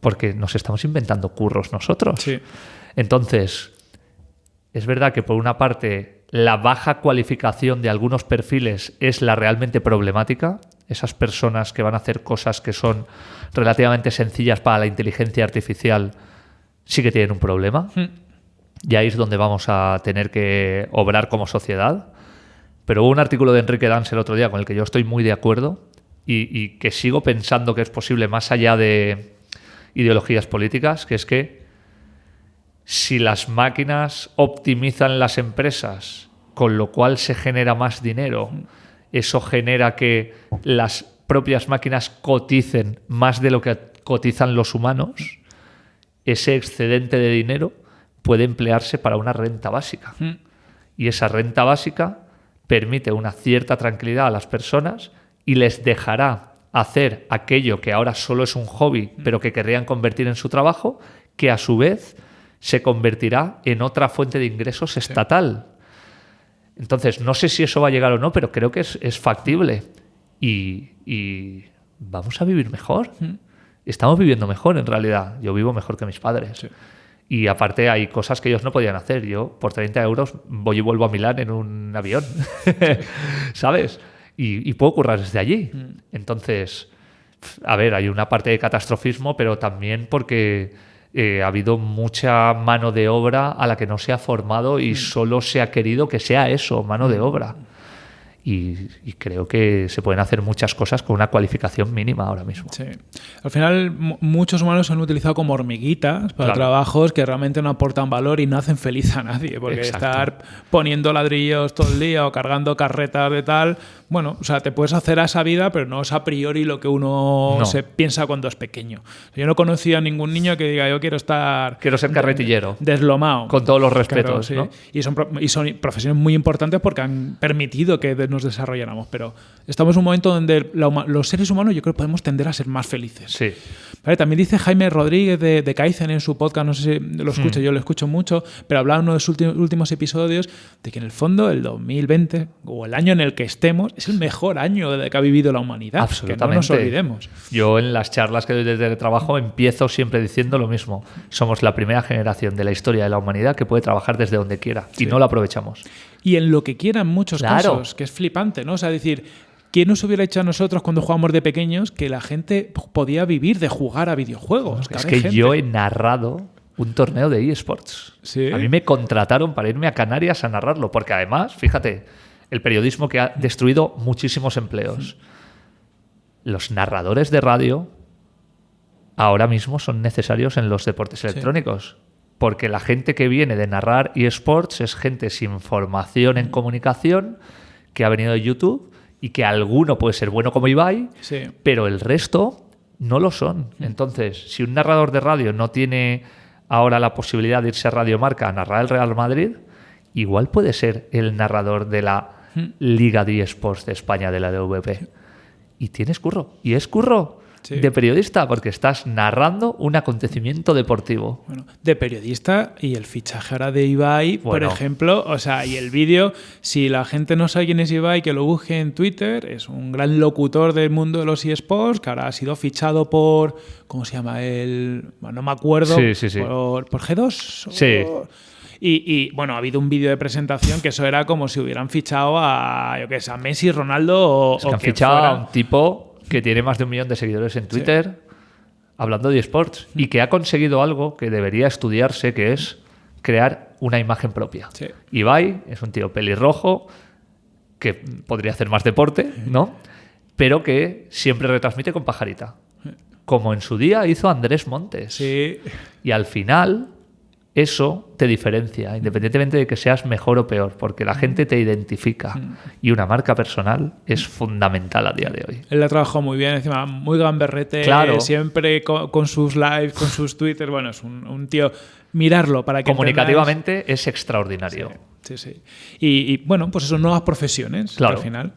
porque nos estamos inventando curros nosotros. Sí. Entonces, es verdad que por una parte la baja cualificación de algunos perfiles es la realmente problemática. Esas personas que van a hacer cosas que son relativamente sencillas para la inteligencia artificial sí que tienen un problema. Y ahí es donde vamos a tener que obrar como sociedad. Pero hubo un artículo de Enrique Dans el otro día con el que yo estoy muy de acuerdo y, y que sigo pensando que es posible más allá de ideologías políticas, que es que si las máquinas optimizan las empresas, con lo cual se genera más dinero, eso genera que las propias máquinas coticen más de lo que cotizan los humanos, ese excedente de dinero puede emplearse para una renta básica. Y esa renta básica permite una cierta tranquilidad a las personas y les dejará hacer aquello que ahora solo es un hobby, pero que querrían convertir en su trabajo, que a su vez se convertirá en otra fuente de ingresos estatal. Entonces, no sé si eso va a llegar o no, pero creo que es, es factible. Y, y vamos a vivir mejor. Estamos viviendo mejor en realidad. Yo vivo mejor que mis padres. Sí. Y aparte hay cosas que ellos no podían hacer. Yo por 30 euros voy y vuelvo a Milán en un avión. ¿Sabes? Y, y puedo currar desde allí. Entonces, a ver, hay una parte de catastrofismo, pero también porque eh, ha habido mucha mano de obra a la que no se ha formado y solo se ha querido que sea eso, mano de obra. Y, y creo que se pueden hacer muchas cosas con una cualificación mínima ahora mismo. Sí. Al final, mu- muchos humanos se han utilizado como hormiguitas para Claro. trabajos que realmente no aportan valor y no hacen feliz a nadie. Porque Exacto. estar poniendo ladrillos todo el día o cargando carretas de tal, bueno, o sea, te puedes hacer a esa vida, pero no es a priori lo que uno No. se piensa cuando es pequeño. Yo no conocía a ningún niño que diga, yo quiero estar Quiero ser carretillero. deslomado. Con todos los respetos, Claro, ¿no? sí. y, son, y son profesiones muy importantes porque han permitido que nos desarrolláramos. Pero estamos en un momento donde la los seres humanos yo creo que podemos tender a ser más felices. Sí. Vale, también dice Jaime Rodríguez de, de Kaizen en su podcast, no sé si lo Hmm. yo lo escucho mucho, pero hablaba en uno de sus últimos episodios de que en el fondo el 2020 o el año en el que estemos es el mejor año que ha vivido la humanidad. Que no nos Absolutamente. olvidemos. Yo en las charlas que doy desde el trabajo empiezo siempre diciendo lo mismo. Somos la primera generación de la historia de la humanidad que puede trabajar desde donde quiera y no lo aprovechamos. y en lo que quiera en muchos Claro. casos, que es flipante, ¿no? O sea, decir, ¿quién nos hubiera hecho a nosotros cuando jugábamos de pequeños que la gente podía vivir de jugar a videojuegos? Es que yo he narrado un torneo de eSports. ¿Sí? A mí me contrataron para irme a Canarias a narrarlo, porque además, fíjate, el periodismo que ha destruido muchísimos empleos. Los narradores de radio ahora mismo son necesarios en los deportes electrónicos. Porque la gente que viene de narrar eSports es gente sin formación en comunicación que ha venido de YouTube y que alguno puede ser bueno como Ibai, Sí. pero el resto no lo son. Entonces, si un narrador de radio no tiene ahora la posibilidad de irse a Radio Marca a narrar el Real Madrid, igual puede ser el narrador de la Liga de eSports de España, de la DVP. Y tienes curro. Y es curro Sí. de periodista, porque estás narrando un acontecimiento deportivo. Bueno, de periodista y el fichaje ahora de Ibai, por ejemplo, o sea, y el vídeo, si la gente no sabe quién es Ibai, que lo busque en Twitter, es un gran locutor del mundo de los eSports, que ahora ha sido fichado por, ¿cómo se llama? El, bueno, no me acuerdo, Sí, sí, sí. Por, por G2. o- Sí. Y, y, bueno, ha habido un vídeo de presentación que eso era como si hubieran fichado a, yo qué sé, a Messi, Ronaldo o, Es que o han fichado fuera. a un tipo que tiene más de un millón de seguidores en Twitter hablando de esports y que ha conseguido algo que debería estudiarse, que es crear una imagen propia. Sí. Ibai es un tío pelirrojo que podría hacer más deporte, ¿no? Pero que siempre retransmite con pajarita. Como en su día hizo Andrés Montes. Sí, Y al final, eso te diferencia, independientemente de que seas mejor o peor, porque la gente te identifica. Y una marca personal es fundamental a día de hoy. Él la trabajó muy bien, encima muy gamberrete, Claro. siempre con, con sus lives, con sus Twitter. Bueno, es un, un tío. Mirarlo para que. Comunicativamente es extraordinario. Sí, sí. Y, y, bueno, pues eso, nuevas profesiones Claro. al final.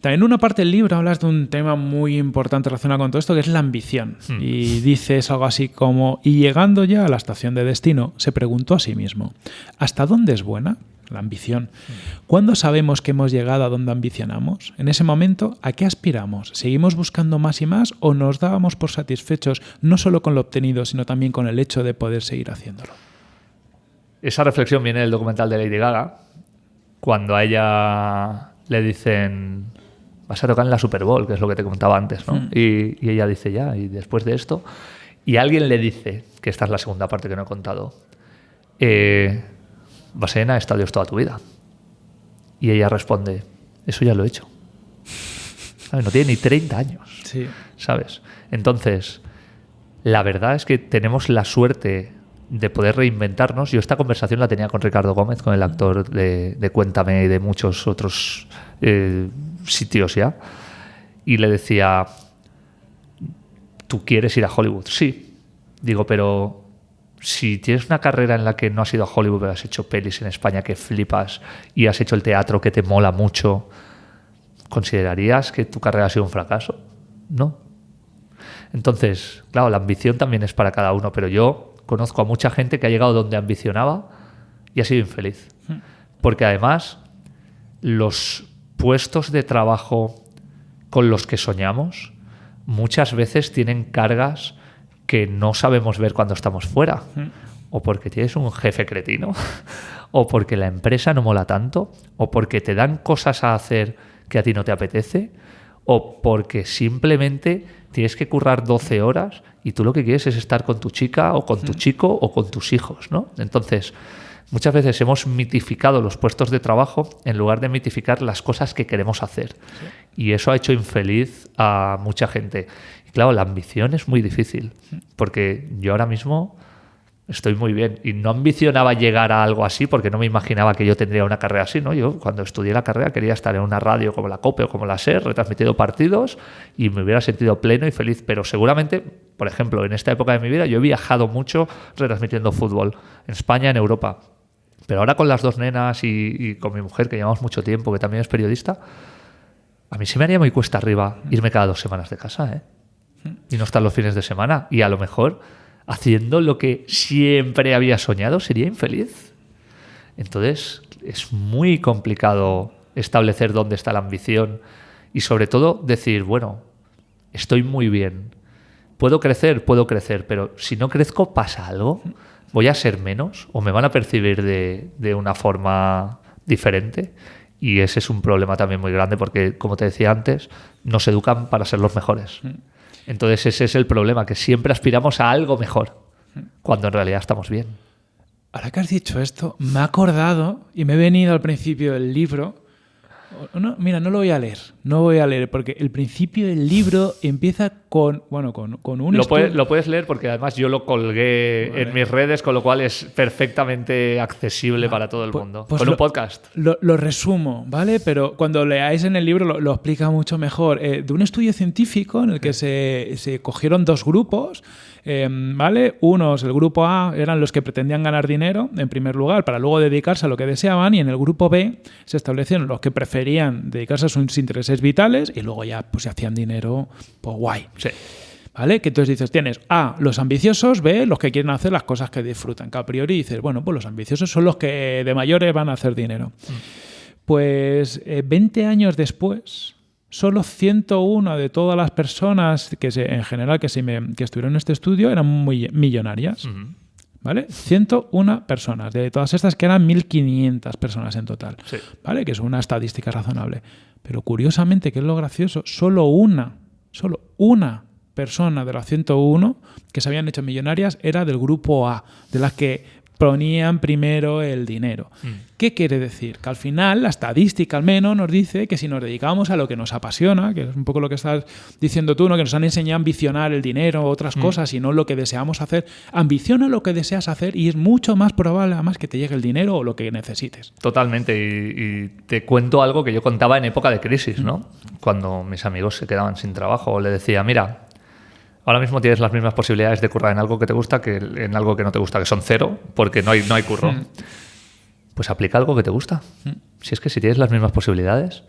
También en una parte del libro hablas de un tema muy importante relacionado con todo esto, que es la ambición. Hmm. Y dices algo así como, y llegando ya a la estación de destino, se preguntó a sí mismo, ¿hasta dónde es buena? La ambición. ¿Cuándo sabemos que hemos llegado a donde ambicionamos? En ese momento, ¿a qué aspiramos? ¿Seguimos buscando más y más o nos dábamos por satisfechos no solo con lo obtenido, sino también con el hecho de poder seguir haciéndolo? Esa reflexión viene del documental de Lady Gaga, cuando a ella le dicen, vas a tocar en la Super Bowl, que es lo que te comentaba antes, ¿no? Y, y ella dice, ya, y después de esto, y alguien le dice, que esta es la segunda parte que no he contado, eh, vas a llenar estadios toda tu vida. Y ella responde, eso ya lo he hecho. ¿Sabes? No tiene ni 30 años. Sí. ¿sabes? Entonces, la verdad es que tenemos la suerte de poder reinventarnos. Yo esta conversación la tenía con Ricardo Gómez, con el actor de, de Cuéntame y de muchos otros eh, sitios ya, y le decía, ¿tú quieres ir a Hollywood? Sí. Digo, pero si tienes una carrera en la que no has ido a Hollywood, pero has hecho pelis en España que flipas y has hecho el teatro que te mola mucho, ¿considerarías que tu carrera ha sido un fracaso? No. Entonces, claro, la ambición también es para cada uno, pero yo conozco a mucha gente que ha llegado donde ambicionaba y ha sido infeliz. Porque además, los puestos de trabajo con los que soñamos muchas veces tienen cargas que no sabemos ver cuando estamos fuera. O porque tienes un jefe cretino, o porque la empresa no mola tanto, o porque te dan cosas a hacer que a ti no te apetece, o porque simplemente tienes que currar 12 horas y tú lo que quieres es estar con tu chica o con tu chico o con tus hijos, ¿no? Entonces, muchas veces hemos mitificado los puestos de trabajo en lugar de mitificar las cosas que queremos hacer. Y eso ha hecho infeliz a mucha gente. Y claro, la ambición es muy difícil, porque yo ahora mismo estoy muy bien y no ambicionaba llegar a algo así porque no me imaginaba que yo tendría una carrera así, ¿no? Yo cuando estudié la carrera quería estar en una radio como la COPE o como la SER, retransmitiendo partidos y me hubiera sentido pleno y feliz, pero seguramente, por ejemplo, en esta época de mi vida yo he viajado mucho retransmitiendo fútbol en España, en Europa. Pero ahora con las dos nenas y, con mi mujer, que llevamos mucho tiempo, que también es periodista, a mí se me haría muy cuesta arriba irme cada dos semanas de casa, ¿eh? Y no estar los fines de semana. Y a lo mejor haciendo lo que siempre había soñado sería infeliz. Entonces es muy complicado establecer dónde está la ambición y sobre todo decir, bueno, estoy muy bien. Puedo crecer, puedo crecer, pero si no crezco pasa algo. Voy a ser menos o me van a percibir de, de una forma diferente. Y ese es un problema también muy grande porque, como te decía antes, nos educan para ser los mejores. Entonces ese es el problema, que siempre aspiramos a algo mejor, cuando en realidad estamos bien. Ahora que has dicho esto, me he acordado y me he venido al principio del libro. No, mira, no lo voy a leer, no voy a leer, porque el principio del libro empieza con, bueno, con, con un... Lo, puedes, lo puedes leer porque además yo lo colgué Vale. en mis redes, con lo cual es perfectamente accesible para todo el Pues- mundo. pues con lo- un podcast. Lo, lo resumo, ¿vale? Pero cuando leáis en el libro lo, lo explica mucho mejor. Eh, de un estudio científico en el que se, se cogieron dos grupos, eh, ¿vale? Unos, el grupo A, eran los que pretendían ganar dinero, en primer lugar, para luego dedicarse a lo que deseaban, y en el grupo B se establecieron los que preferían dedicarse a sus intereses vitales y luego ya pues se hacían dinero, pues guay. Sí. ¿Vale? Que entonces dices, tienes A, los ambiciosos, B, los que quieren hacer las cosas que disfrutan. Que a priori dices, bueno, pues los ambiciosos son los que de mayores van a hacer dinero. Pues eh, 20 años después, solo 101 de todas las personas que se, en general que, se me- que estuvieron en este estudio eran muy millonarias. Ujú. ¿Vale? 101 personas. De todas estas que eran 1.500 personas en total. Sí. ¿Vale? Que es una estadística razonable. Pero curiosamente, que es lo gracioso, solo una, solo una persona de las 101 que se habían hecho millonarias era del grupo A, de las que ponían primero el dinero. ¿Qué quiere decir? Que al final la estadística al menos nos dice que si nos dedicamos a lo que nos apasiona, que es un poco lo que estás diciendo tú, ¿no? que nos han enseñado a ambicionar el dinero, otras cosas, y no lo que deseamos hacer, ambiciona lo que deseas hacer y es mucho más probable además que te llegue el dinero o lo que necesites. Totalmente. Y, y te cuento algo que yo contaba en época de crisis, ¿no? Cuando mis amigos se quedaban sin trabajo, le decía, mira, ahora mismo tienes las mismas posibilidades de currar en algo que te gusta que en algo que no te gusta, que son cero, porque no hay, no hay curro. Pues aplica algo que te gusta. Si es que si tienes las mismas posibilidades,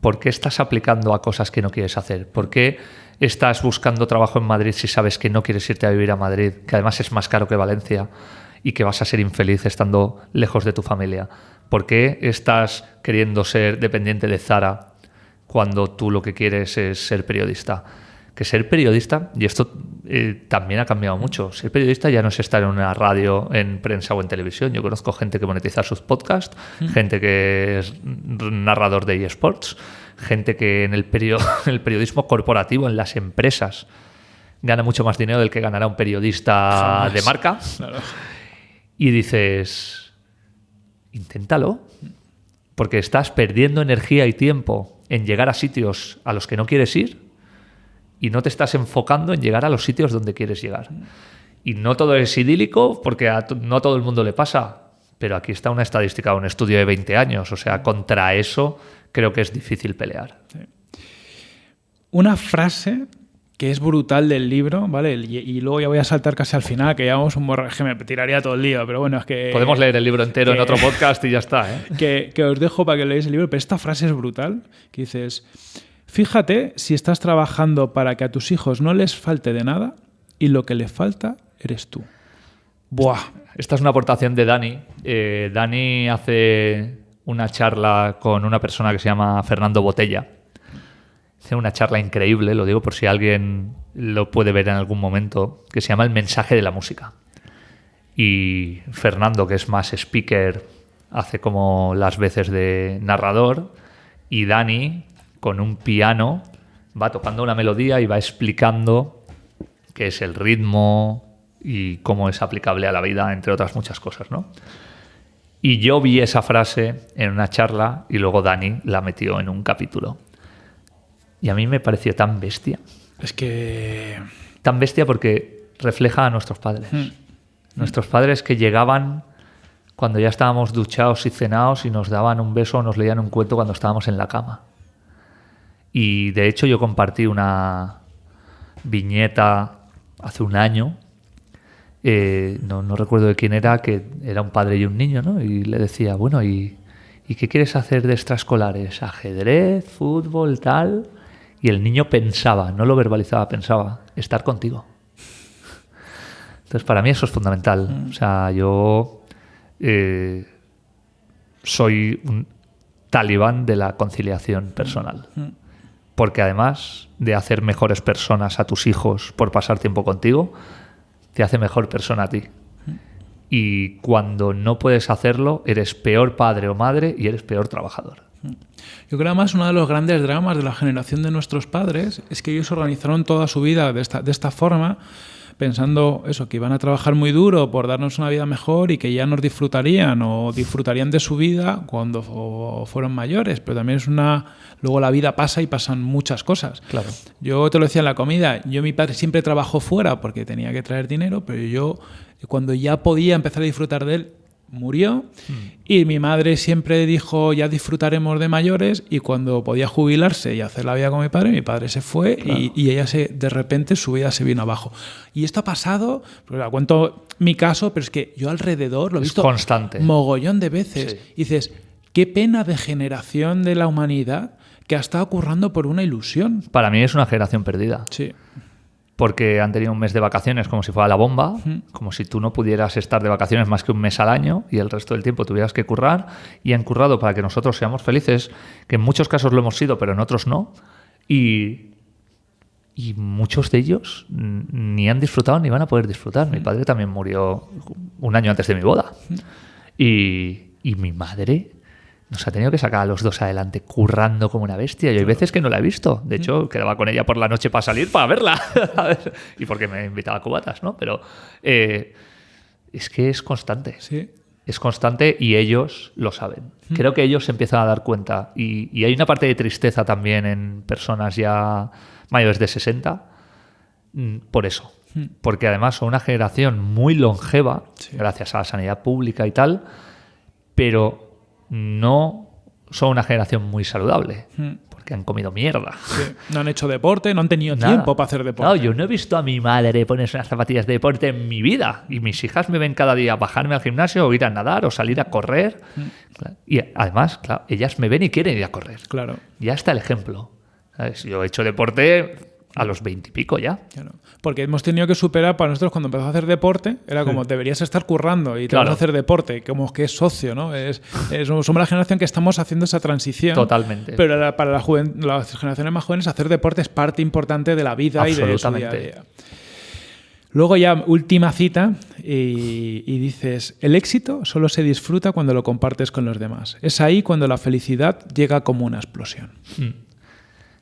¿por qué estás aplicando a cosas que no quieres hacer? ¿Por qué estás buscando trabajo en Madrid si sabes que no quieres irte a vivir a Madrid, que además es más caro que Valencia y que vas a ser infeliz estando lejos de tu familia? ¿Por qué estás queriendo ser dependiente de Zara cuando tú lo que quieres es ser periodista? Que ser periodista, y esto eh, también ha cambiado mucho, ser periodista ya no es estar en una radio, en prensa o en televisión. Yo conozco gente que monetiza sus podcasts, gente que es narrador de eSports, gente que en el, perio- en el periodismo corporativo, en las empresas, gana mucho más dinero del que ganará un periodista Jamás. de marca. Y dices, inténtalo, porque estás perdiendo energía y tiempo en llegar a sitios a los que no quieres ir y no te estás enfocando en llegar a los sitios donde quieres llegar. Y no todo es idílico porque a no todo el mundo le pasa, pero aquí está una estadística, un estudio de 20 años, o sea, contra eso creo que es difícil pelear. Una frase que es brutal del libro, ¿vale? Y, y luego ya voy a saltar casi al final, que llevamos un borra- que me tiraría todo el lío, pero bueno, es que... Podemos leer el libro entero en otro podcast y ya está, ¿eh? que, que os dejo para que leáis el libro, pero esta frase es brutal, que dices, fíjate si estás trabajando para que a tus hijos no les falte de nada y lo que les falta eres tú. Buah. Esta es una aportación de Dani. Eh, Dani hace una charla con una persona que se llama Fernando Botella. Hace una charla increíble, lo digo por si alguien lo puede ver en algún momento, que se llama El mensaje de la música. Y Fernando, que es más speaker, hace como las veces de narrador. Y Dani, con un piano, va tocando una melodía y va explicando qué es el ritmo y cómo es aplicable a la vida, entre otras muchas cosas, ¿no? Y yo vi esa frase en una charla y luego Dani la metió en un capítulo. Y a mí me pareció tan bestia. Es que... Tan bestia porque refleja a nuestros padres. Hmm. Nuestros padres que llegaban cuando ya estábamos duchados y cenados y nos daban un beso o nos leían un cuento cuando estábamos en la cama. Y de hecho yo compartí una viñeta hace un año, eh, no, no recuerdo de quién era, que era un padre y un niño, ¿no? Y le decía, bueno, ¿y, ¿y qué quieres hacer de extraescolares? ¿Ajedrez? ¿Fútbol? ¿Tal? Y el niño pensaba, no lo verbalizaba, pensaba, estar contigo. Entonces, para mí eso es fundamental. O sea, yo eh, soy un talibán de la conciliación personal. Porque además de hacer mejores personas a tus hijos por pasar tiempo contigo, te hace mejor persona a ti. Y cuando no puedes hacerlo, eres peor padre o madre y eres peor trabajador. Yo creo además uno de los grandes dramas de la generación de nuestros padres es que ellos organizaron toda su vida de esta, de esta forma pensando eso, que iban a trabajar muy duro por darnos una vida mejor y que ya nos disfrutarían o disfrutarían de su vida cuando fueron mayores, pero también es una luego la vida pasa y pasan muchas cosas. Claro. Yo te lo decía en la comida, yo mi padre siempre trabajó fuera porque tenía que traer dinero, pero yo cuando ya podía empezar a disfrutar de él, murió y mi madre siempre dijo ya disfrutaremos de mayores y cuando podía jubilarse y hacer la vida con mi padre, mi padre se fue y, y ella se de repente su vida se vino abajo. Y esto ha pasado, porque la cuento mi caso, pero es que yo alrededor lo he Es visto constante. mogollón de veces. Sí. Y dices, qué pena de generación de la humanidad que ha estado currando por una ilusión. Para mí es una generación perdida. Sí. Porque han tenido un mes de vacaciones como si fuera la bomba, como si tú no pudieras estar de vacaciones más que un mes al año y el resto del tiempo tuvieras que currar, y han currado para que nosotros seamos felices, que en muchos casos lo hemos sido, pero en otros no, y, y muchos de ellos ni han disfrutado ni van a poder disfrutar. Mi padre también murió un año antes de mi boda, y, y mi madre nos ha tenido que sacar a los dos adelante currando como una bestia. Y hay veces que no la he visto. De hecho, quedaba con ella por la noche para salir, para verla. y porque me invitaba a cubatas, ¿no? Pero eh, es que es constante. Sí. Es constante y ellos lo saben. Creo que ellos se empiezan a dar cuenta. Y, y hay una parte de tristeza también en personas ya mayores de 60 mm, por eso. Porque además son una generación muy longeva, Sí. gracias a la sanidad pública y tal, pero no son una generación muy saludable, porque han comido mierda. Sí. No han hecho deporte, no han tenido Nada. tiempo para hacer deporte. No, yo no he visto a mi madre ponerse unas zapatillas de deporte en mi vida. Y mis hijas me ven cada día bajarme al gimnasio o ir a nadar o salir a correr. Claro. Y además, claro, ellas me ven y quieren ir a correr. Claro. Ya está el ejemplo. ¿Sabes? Yo he hecho deporte a los veintipico ya. Claro. Porque hemos tenido que superar para nosotros cuando empezamos a hacer deporte, era como deberías estar currando y te Claro. vas a hacer deporte, como que es socio, ¿no? Es, es- somos la generación que estamos haciendo esa transición. Totalmente. Pero para la las generaciones más jóvenes, hacer deporte es parte importante de la vida y de su día a Absolutamente. día. Luego ya última cita y, y dices, el éxito solo se disfruta cuando lo compartes con los demás. Es ahí cuando la felicidad llega como una explosión.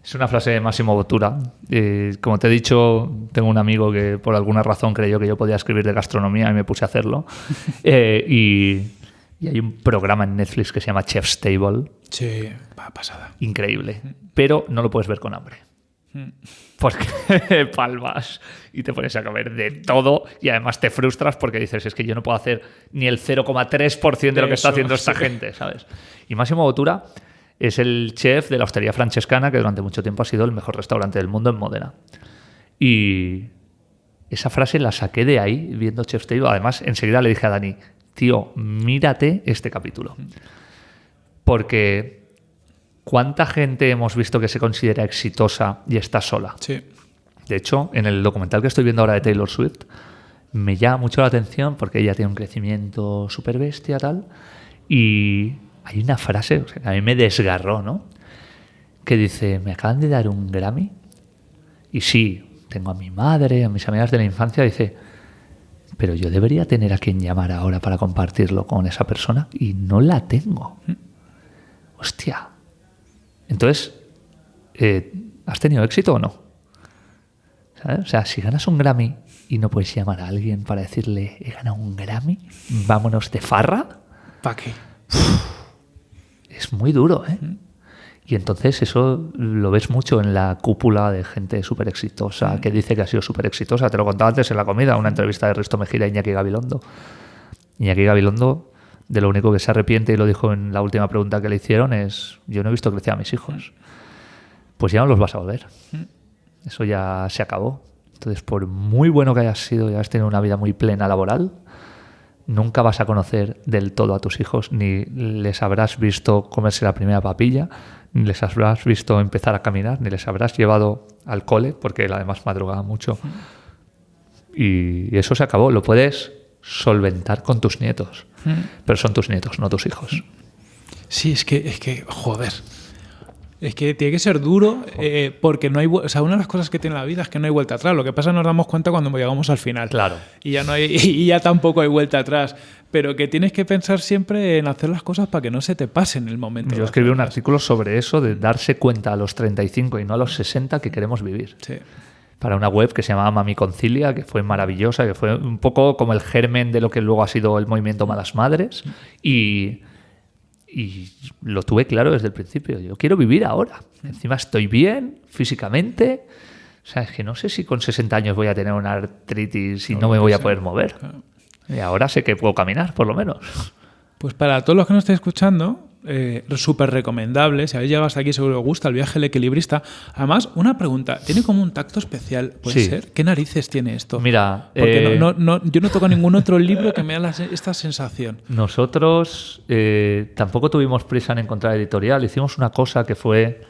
Es una frase de Máximo Bottura. Eh, como te he dicho, tengo un amigo que por alguna razón creyó que yo podía escribir de gastronomía y me puse a hacerlo. Eh, y, y hay un programa en Netflix que se llama Chef's Table, Sí, va pasada. increíble, pero no lo puedes ver con hambre. Porque palmas y te pones a comer de todo y además te frustras porque dices, es que yo no puedo hacer ni el 0,3% de lo que está haciendo esta gente, ¿sabes? Y Máximo Bottura es el chef de la hostería francescana que durante mucho tiempo ha sido el mejor restaurante del mundo en Módena. Y esa frase la saqué de ahí viendo Chef's Table. Además, enseguida le dije a Dani, tío, mírate este capítulo. Porque ¿cuánta gente hemos visto que se considera exitosa y está sola? Sí. De hecho, en el documental que estoy viendo ahora de Taylor Swift, me llama mucho la atención porque ella tiene un crecimiento súper bestia, tal. Y hay una frase o sea, que a mí me desgarró, ¿no? Que dice: Me acaban de dar un Grammy. Y sí, tengo a mi madre, a mis amigas de la infancia. Dice: Pero yo debería tener a quien llamar ahora para compartirlo con esa persona. Y no la tengo. Hostia. Entonces, eh, ¿has tenido éxito o no? ¿Sabes? O sea, si ganas un Grammy y no puedes llamar a alguien para decirle, he ganado un Grammy, vámonos de farra, ¿Para qué? Es muy duro, ¿eh? Y entonces eso lo ves mucho en la cúpula de gente súper exitosa que dice que ha sido súper exitosa. Te lo contaba antes en la comida, una entrevista de Risto Mejía y Iñaki Gabilondo. Iñaki Gabilondo, de lo único que se arrepiente, y lo dijo en la última pregunta que le hicieron, es, yo no he visto crecer a mis hijos. Pues ya no los vas a volver. Eso ya se acabó. Entonces, por muy bueno que hayas sido y hayas tenido una vida muy plena laboral, nunca vas a conocer del todo a tus hijos, ni les habrás visto comerse la primera papilla, ni les habrás visto empezar a caminar, ni les habrás llevado al cole, porque él además madrugaba mucho. Y eso se acabó. Lo puedes solventar con tus nietos, pero son tus nietos, no tus hijos. Sí, es que, es que, joder. Es que tiene que ser duro eh, porque no hay... O sea, una de las cosas que tiene la vida es que no hay vuelta atrás. Lo que pasa es que nos damos cuenta cuando llegamos al final. Claro. Y ya, no hay, y ya tampoco hay vuelta atrás. Pero que tienes que pensar siempre en hacer las cosas para que no se te pase en el momento. Yo escribí un artículo sobre eso, de darse cuenta a los 35 y no a los 60 que queremos vivir. Sí. Para una web que se llamaba Mami Concilia, que fue maravillosa, que fue un poco como el germen de lo que luego ha sido el movimiento Malas Madres. Y, y lo tuve claro desde el principio. Yo quiero vivir ahora. Encima estoy bien físicamente. O sea, es que no sé si con 60 años voy a tener una artritis y no, me voy a poder mover. Y ahora sé que puedo caminar, por lo menos. Pues para todos los que nos estéis escuchando, eh, súper recomendable. Si habéis llegado hasta aquí, seguro que os gusta el viaje del equilibrista. Además, una pregunta: ¿tiene como un tacto especial? ¿Puede Sí. ser? ¿Qué narices tiene esto? Mira, Porque eh, no, no- no- yo no toco ningún otro libro que me la se- esta sensación. Nosotros eh, tampoco tuvimos prisa en encontrar editorial. Hicimos una cosa que fue.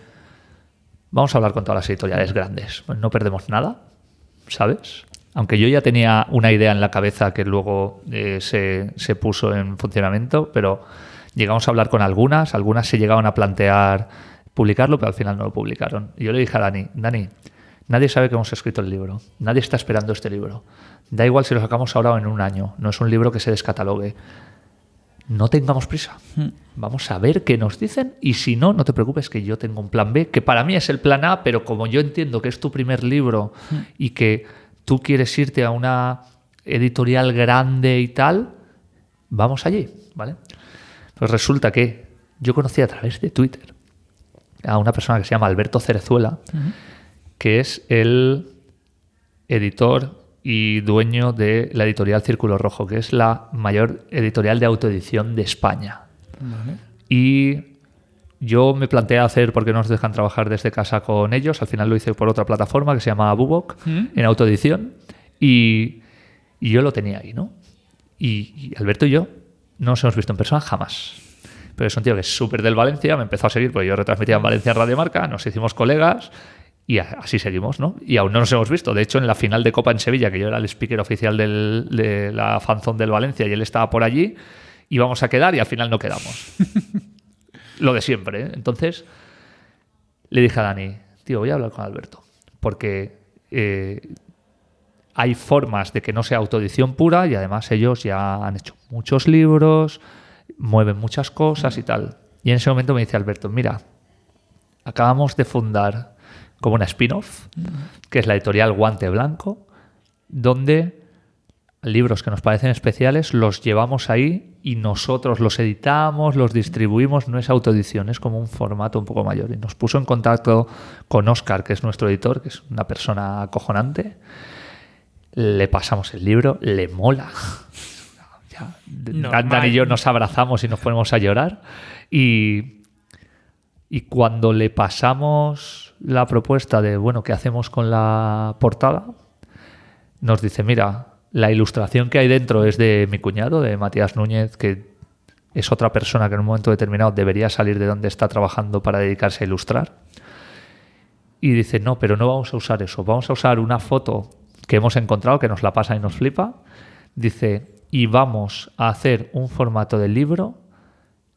Vamos a hablar con todas las editoriales grandes. Pues no perdemos nada, ¿sabes? Aunque yo ya tenía una idea en la cabeza que luego eh, se, se puso en funcionamiento, pero llegamos a hablar con algunas. Algunas se llegaban a plantear publicarlo, pero al final no lo publicaron. Y yo le dije a Dani: Dani, nadie sabe que hemos escrito el libro. Nadie está esperando este libro. Da igual si lo sacamos ahora o en un año. No es un libro que se descatalogue no tengamos prisa. Vamos a ver qué nos dicen y si no, no te preocupes que yo tengo un plan B, que para mí es el plan A, pero como yo entiendo que es tu primer libro y que tú quieres irte a una editorial grande y tal, vamos allí, ¿vale? Pues resulta que yo conocí a través de Twitter a una persona que se llama Alberto Cerezuela, que es el editor y dueño de la editorial Círculo Rojo, que es la mayor editorial de autoedición de España. Vale. Y yo me planteé hacer, porque no nos dejan trabajar desde casa con ellos, al final lo hice por otra plataforma que se llama Bubok, Mm. en autoedición, y, y yo lo tenía ahí, ¿no? Y, y Alberto y yo no nos hemos visto en persona jamás. Pero es un tío que es súper del Valencia, me empezó a seguir, porque yo retransmitía en Valencia en Radio Marca, nos hicimos colegas y así seguimos, ¿no? Y aún no nos hemos visto. De hecho, en la final de Copa en Sevilla, que yo era el speaker oficial del- de la fanzón del Valencia y él estaba por allí, íbamos a quedar y al final no quedamos. Lo de siempre, ¿eh? Entonces, le dije a Dani, tío, voy a hablar con Alberto, porque eh, hay formas de que no sea autoedición pura y además ellos ya han hecho muchos libros, mueven muchas cosas y tal. Y en ese momento me dice Alberto, mira, acabamos de fundar como una spin-off, que es la editorial Guante Blanco, donde libros que nos parecen especiales los llevamos ahí y nosotros los editamos, los distribuimos, no es autoedición, es como un formato un poco mayor. Y nos puso en contacto con Oscar, que es nuestro editor, que es una persona acojonante. Le pasamos el libro, le mola. Ya. Dan y yo nos abrazamos y nos ponemos a llorar. Y, y cuando le pasamos la propuesta de, bueno, ¿qué hacemos con la portada? Nos dice, mira, la ilustración que hay dentro es de mi cuñado, de Matías Núñez, que es otra persona que en un momento determinado debería salir de donde está trabajando para dedicarse a ilustrar. Y dice, no, pero no vamos a usar eso, vamos a usar una foto que hemos encontrado, que nos la pasa y nos flipa. Dice, y vamos a hacer un formato de libro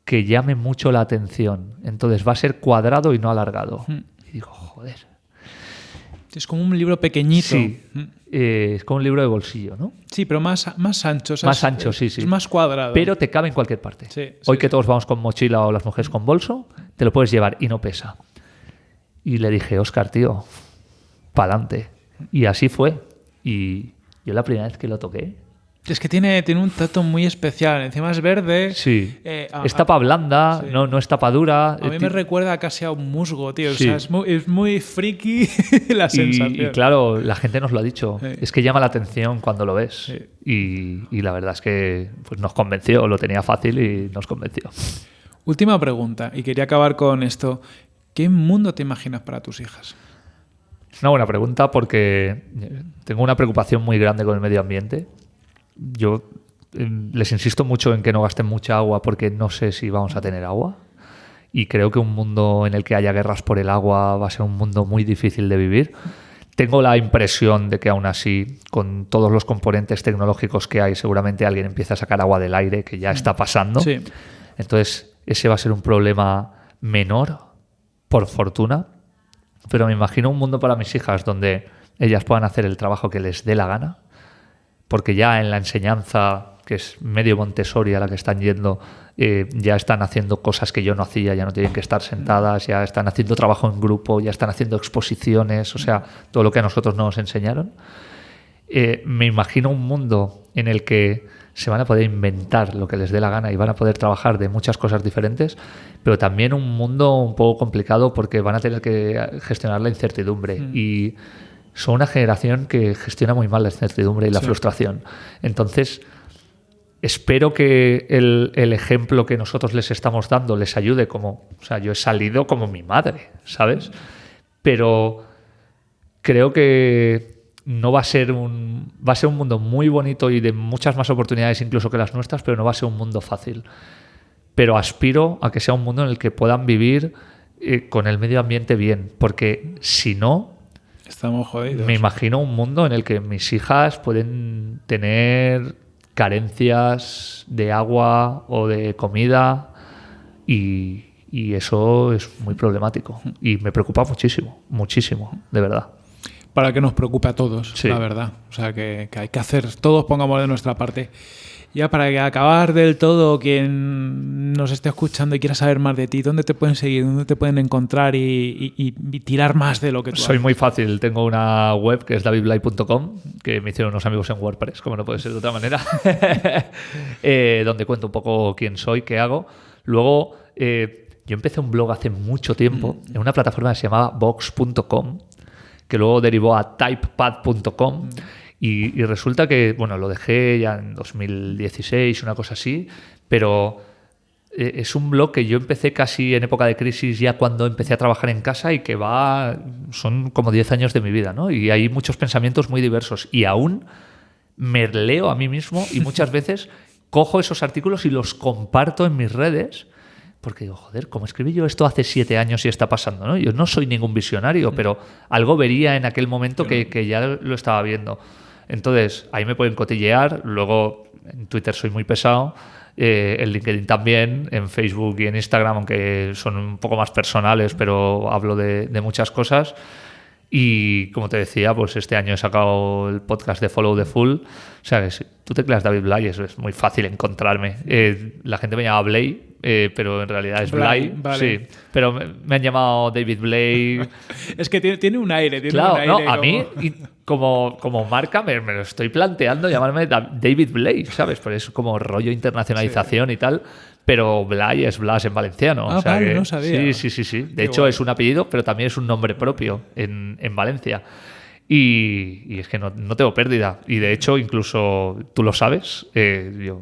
que llame mucho la atención. Entonces va a ser cuadrado y no alargado. Y digo, joder. Es como un libro pequeñito. Sí, Mm. eh, es como un libro de bolsillo, ¿no? Sí, pero más, más ancho. o sea, Más ancho, sí, sí. Es más cuadrado. Pero te cabe en cualquier parte. Sí, Hoy sí, que todos vamos con mochila o las mujeres con bolso, te lo puedes llevar y no pesa. Y le dije, Oscar, tío, pa'lante. Y así fue. Y yo la primera vez que lo toqué, Es que tiene, tiene un trato muy especial. Encima es verde. sí, Eh, a- es tapa blanda, sí. no, no es tapa dura. A mí Eh, me recuerda casi a un musgo, tío. O sea, es muy, es muy friki la sensación. y claro, la gente nos lo ha dicho. Sí. Es que llama la atención cuando lo ves. Y, y la verdad es que pues, nos convenció, lo tenía fácil y nos convenció. Última pregunta, y quería acabar con esto. ¿Qué mundo te imaginas para tus hijas? Es una buena pregunta porque eh, tengo una preocupación muy grande con el medio ambiente. Yo eh, les insisto mucho en que no gasten mucha agua porque no sé si vamos a tener agua. Y creo que un mundo en el que haya guerras por el agua va a ser un mundo muy difícil de vivir. Tengo la impresión de que aún así, con todos los componentes tecnológicos que hay, seguramente alguien empieza a sacar agua del aire, que ya está pasando. Sí. Entonces, ese va a ser un problema menor por fortuna, pero me imagino un mundo para mis hijas donde ellas puedan hacer el trabajo que les dé la gana, porque ya en la enseñanza, que es medio Montessori a la que están yendo, eh, ya están haciendo cosas que yo no hacía, ya no tienen que estar sentadas, ya están haciendo trabajo en grupo, ya están haciendo exposiciones, o sea, todo lo que a nosotros no nos enseñaron. Eh, me imagino un mundo en el que se van a poder inventar lo que les dé la gana y van a poder trabajar de muchas cosas diferentes, pero también un mundo un poco complicado porque van a tener que gestionar la incertidumbre Mm. y son una generación que gestiona muy mal la incertidumbre y la Sí. frustración. Entonces, espero que el, el ejemplo que nosotros les estamos dando les ayude como, o sea, yo he salido como mi madre, ¿sabes? Pero creo que no va a ser un va a ser un mundo muy bonito y de muchas más oportunidades incluso que las nuestras, pero no va a ser un mundo fácil. Pero aspiro a que sea un mundo en el que puedan vivir eh, con el medio ambiente bien, porque si no, Estamos jodidos. me imagino un mundo en el que mis hijas pueden tener carencias de agua o de comida y, y eso es muy problemático y me preocupa muchísimo, muchísimo, de verdad. Para que nos preocupe a todos, Sí. la verdad. O sea, que, que hay que hacer, todos pongamos de nuestra parte. Ya para que acabar del todo, quien nos esté escuchando y quiera saber más de ti, ¿dónde te pueden seguir? ¿Dónde te pueden encontrar y, y- y tirar más de lo que tú Soy haces? muy fácil, tengo una web que es davidblay.com, que me hicieron unos amigos en WordPress, como no puede ser de otra manera, eh, donde cuento un poco quién soy, qué hago. Luego, eh, yo empecé un blog hace mucho tiempo Mm. en una plataforma que se llamaba box.com, que luego derivó a typepad.com. Mm. Y, y resulta que, bueno, lo dejé ya en 2016, una cosa así, pero eh, es un blog que yo empecé casi en época de crisis, ya cuando empecé a trabajar en casa y que va, son como 10 años de mi vida, ¿no? Y hay muchos pensamientos muy diversos y aún me leo a mí mismo y muchas veces cojo esos artículos y los comparto en mis redes. Porque digo, joder, como escribí yo esto hace siete años y está pasando, ¿no? Yo no soy ningún visionario, pero algo vería en aquel momento que, que ya lo estaba viendo. Entonces, ahí me pueden cotillear. Luego, en Twitter soy muy pesado. eh, en LinkedIn también. En Facebook y en Instagram, aunque son un poco más personales, pero hablo de, de muchas cosas. Y como te decía, pues este año he sacado el podcast de Follow the Full. O sea, que si tú tecleas David Blay, eso es muy fácil encontrarme. Eh, la gente me llama Blay, eh, pero en realidad es Blay, vale. Sí, pero me, han llamado David Blay. Es que tiene, tiene un aire, tiene claro, un aire no, a mí y como, como marca me, me lo estoy planteando llamarme Da- David Blay, ¿sabes? Por eso como rollo internacionalización y tal. Pero Blay es Blas en valenciano. Ah, o sea vale, que- no sabía. Sí, sí, sí, sí. De Qué hecho, guay. es un apellido, pero también es un nombre propio en, en Valencia. Y, y es que no, no tengo pérdida. Y de hecho, incluso tú lo sabes, eh, yo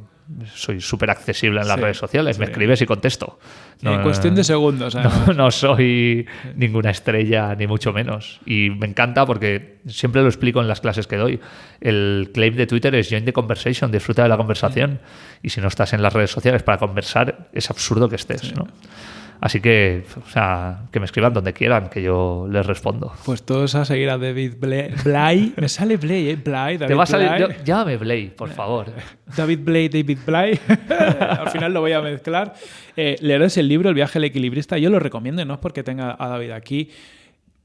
soy súper accesible en las Sí, redes sociales. Me escribes y contesto. En cuestión de segundos, No, no soy ninguna estrella, ni mucho menos. Y me encanta porque siempre lo explico en las clases que doy. El claim de Twitter es join the conversation, disfruta de la conversación. Y si no estás en las redes sociales para conversar, es absurdo que estés. ¿no? Así que, o sea, que me escriban donde quieran, que yo les respondo. Pues todos a seguir a David Blay. Blay. Me sale Blay, ¿eh? Blay, David Te va a salir. Yo- llámame Blay, por favor. David Blay, David Blay. Al final lo voy a mezclar. Eh, leeros el libro El viaje al equilibrista. Yo lo recomiendo, no es porque tenga a David aquí.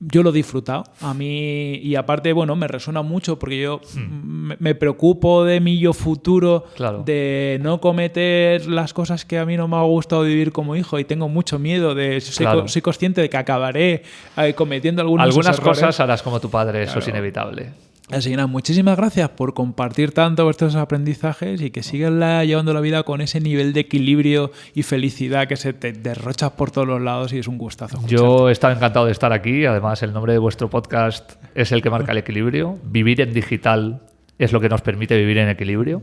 Yo lo he disfrutado. A mí, y aparte, bueno, me resuena mucho porque yo me, me preocupo de mi yo futuro, Hmm. Claro. de no cometer las cosas que a mí no me ha gustado vivir como hijo y tengo mucho miedo de. Soy, Claro. co- soy consciente de que acabaré eh, cometiendo algunos Algunas errores. cosas harás como tu padre, eso es inevitable. Así que nada, muchísimas gracias por compartir tanto vuestros aprendizajes y que sigas la- llevando la vida con ese nivel de equilibrio y felicidad que se te derrochas por todos los lados y es un gustazo. escucharte. Yo he estado encantado de estar aquí. Además, el nombre de vuestro podcast es el que marca el equilibrio. Vivir en digital es lo que nos permite vivir en equilibrio.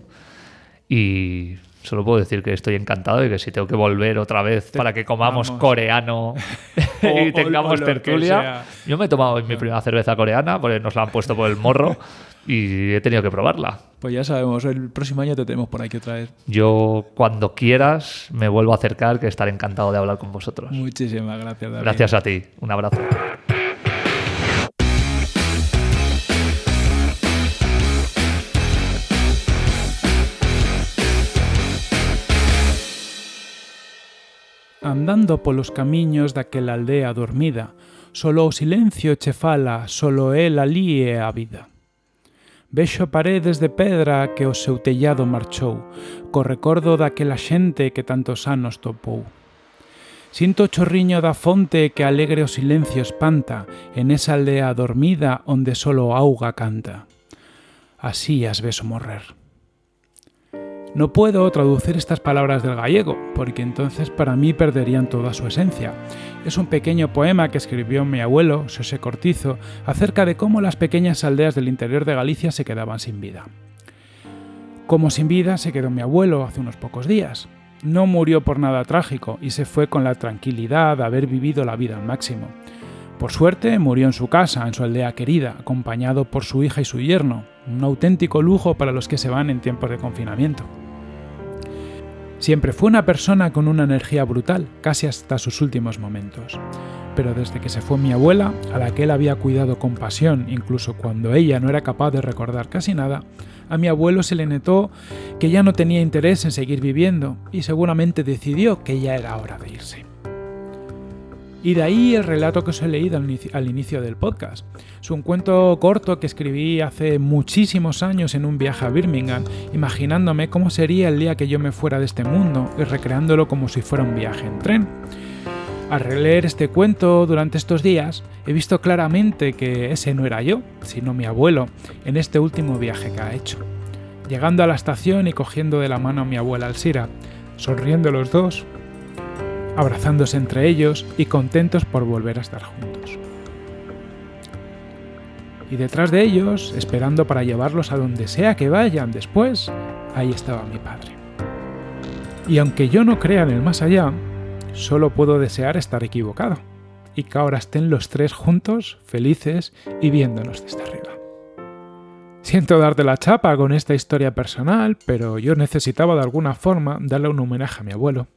Y solo puedo decir que estoy encantado y que si tengo que volver otra vez para que comamos vamos. coreano y o- tengamos o tertulia. Yo me he tomado mi primera cerveza coreana porque nos la han puesto por el morro y he tenido que probarla. Pues ya sabemos, el próximo año te tenemos por aquí otra vez. Yo, cuando quieras, me vuelvo a acercar, que estaré encantado de hablar con vosotros. Muchísimas gracias, David. Gracias a ti. Un abrazo. andando polos camiños daquela aldea dormida, solo o silencio che fala, solo el alí é a vida. Vexo paredes de pedra que o seu tellado marchou, co recordo daquela xente que tantos anos topou. Sinto o chorriño da fonte que alegre o silencio espanta en esa aldea dormida onde solo auga canta. Así as beso morrer. No puedo traducir estas palabras del gallego, porque entonces para mí perderían toda su esencia. Es un pequeño poema que escribió mi abuelo, José Cortizo, acerca de cómo las pequeñas aldeas del interior de Galicia se quedaban sin vida. Como sin vida se quedó mi abuelo hace unos pocos días. No murió por nada trágico y se fue con la tranquilidad de haber vivido la vida al máximo. Por suerte murió en su casa, en su aldea querida, acompañado por su hija y su yerno, un auténtico lujo para los que se van en tiempos de confinamiento. Siempre fue una persona con una energía brutal, casi hasta sus últimos momentos. Pero desde que se fue mi abuela, a la que él había cuidado con pasión, incluso cuando ella no era capaz de recordar casi nada, a mi abuelo se le notó que ya no tenía interés en seguir viviendo y seguramente decidió que ya era hora de irse. Y de ahí el relato que os he leído al inicio, del podcast. Es un cuento corto que escribí hace muchísimos años en un viaje a Birmingham, imaginándome cómo sería el día que yo me fuera de este mundo y recreándolo como si fuera un viaje en tren. Al releer este cuento durante estos días, he visto claramente que ese no era yo, sino mi abuelo, en este último viaje que ha hecho. Llegando a la estación y cogiendo de la mano a mi abuela Alsira, sonriendo los dos, abrazándose entre ellos y contentos por volver a estar juntos. Y detrás de ellos, esperando para llevarlos a donde sea que vayan después, ahí estaba mi padre. Y aunque yo no crea en el más allá, solo puedo desear estar equivocado y que ahora estén los tres juntos, felices y viéndonos desde arriba. Siento darte la chapa con esta historia personal, pero yo necesitaba de alguna forma darle un homenaje a mi abuelo,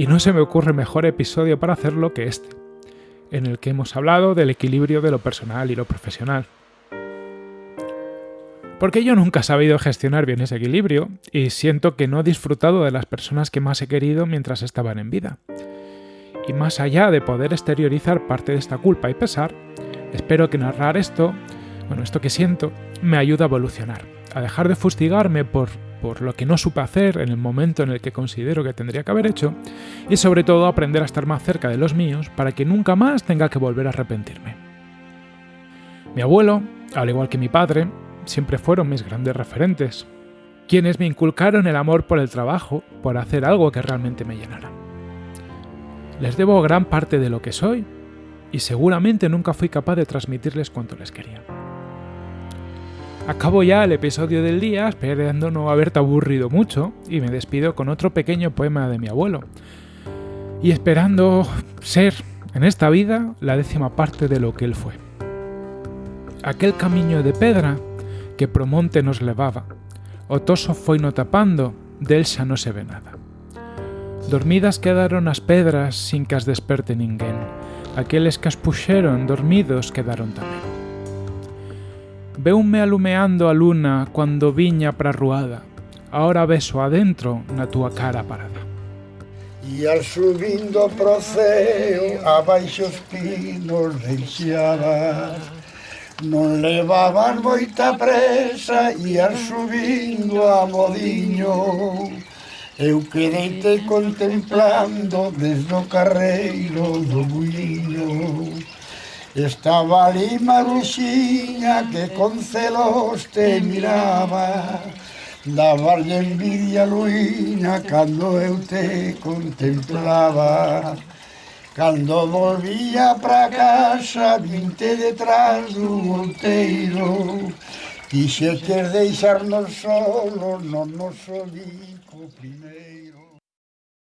y no se me ocurre mejor episodio para hacerlo que este, en el que hemos hablado del equilibrio de lo personal y lo profesional. Porque yo nunca he sabido gestionar bien ese equilibrio y siento que no he disfrutado de las personas que más he querido mientras estaban en vida. Y más allá de poder exteriorizar parte de esta culpa y pesar, espero que narrar esto, bueno, esto que siento, me ayude a evolucionar, a dejar de fustigarme por por lo que no supe hacer en el momento en el que considero que tendría que haber hecho, y sobre todo aprender a estar más cerca de los míos para que nunca más tenga que volver a arrepentirme. Mi abuelo, al igual que mi padre, siempre fueron mis grandes referentes, quienes me inculcaron el amor por el trabajo, por hacer algo que realmente me llenara. Les debo gran parte de lo que soy, y seguramente nunca fui capaz de transmitirles cuanto les quería. Acabo ya el episodio del día esperando no haberte aburrido mucho y me despido con otro pequeño poema de mi abuelo. Y esperando ser, en esta vida, la décima parte de lo que él fue. Aquel camino de pedra que promonte nos levaba, otoso foi no tapando, del xa no se ve nada. Dormidas quedaron as pedras sin que as desperte ninguén, aqueles que as puxeron dormidos quedaron tamén. Veume alumeando a luna cuando viña pra ruada. Ahora beso adentro na túa cara parada. E al subindo pro ceo, abaixo os pinos deixaba Non levaban moita presa e al subindo a modiño Eu quedeite contemplando desde o carreiro do buiño Estaba ali Maruxiña que con celos te miraba. Dabarlle envidia luína cando eu te contemplaba. Cando volvía pra casa vinte detrás do monteiro Quixetes deixarnos solos no noso bico primeiro.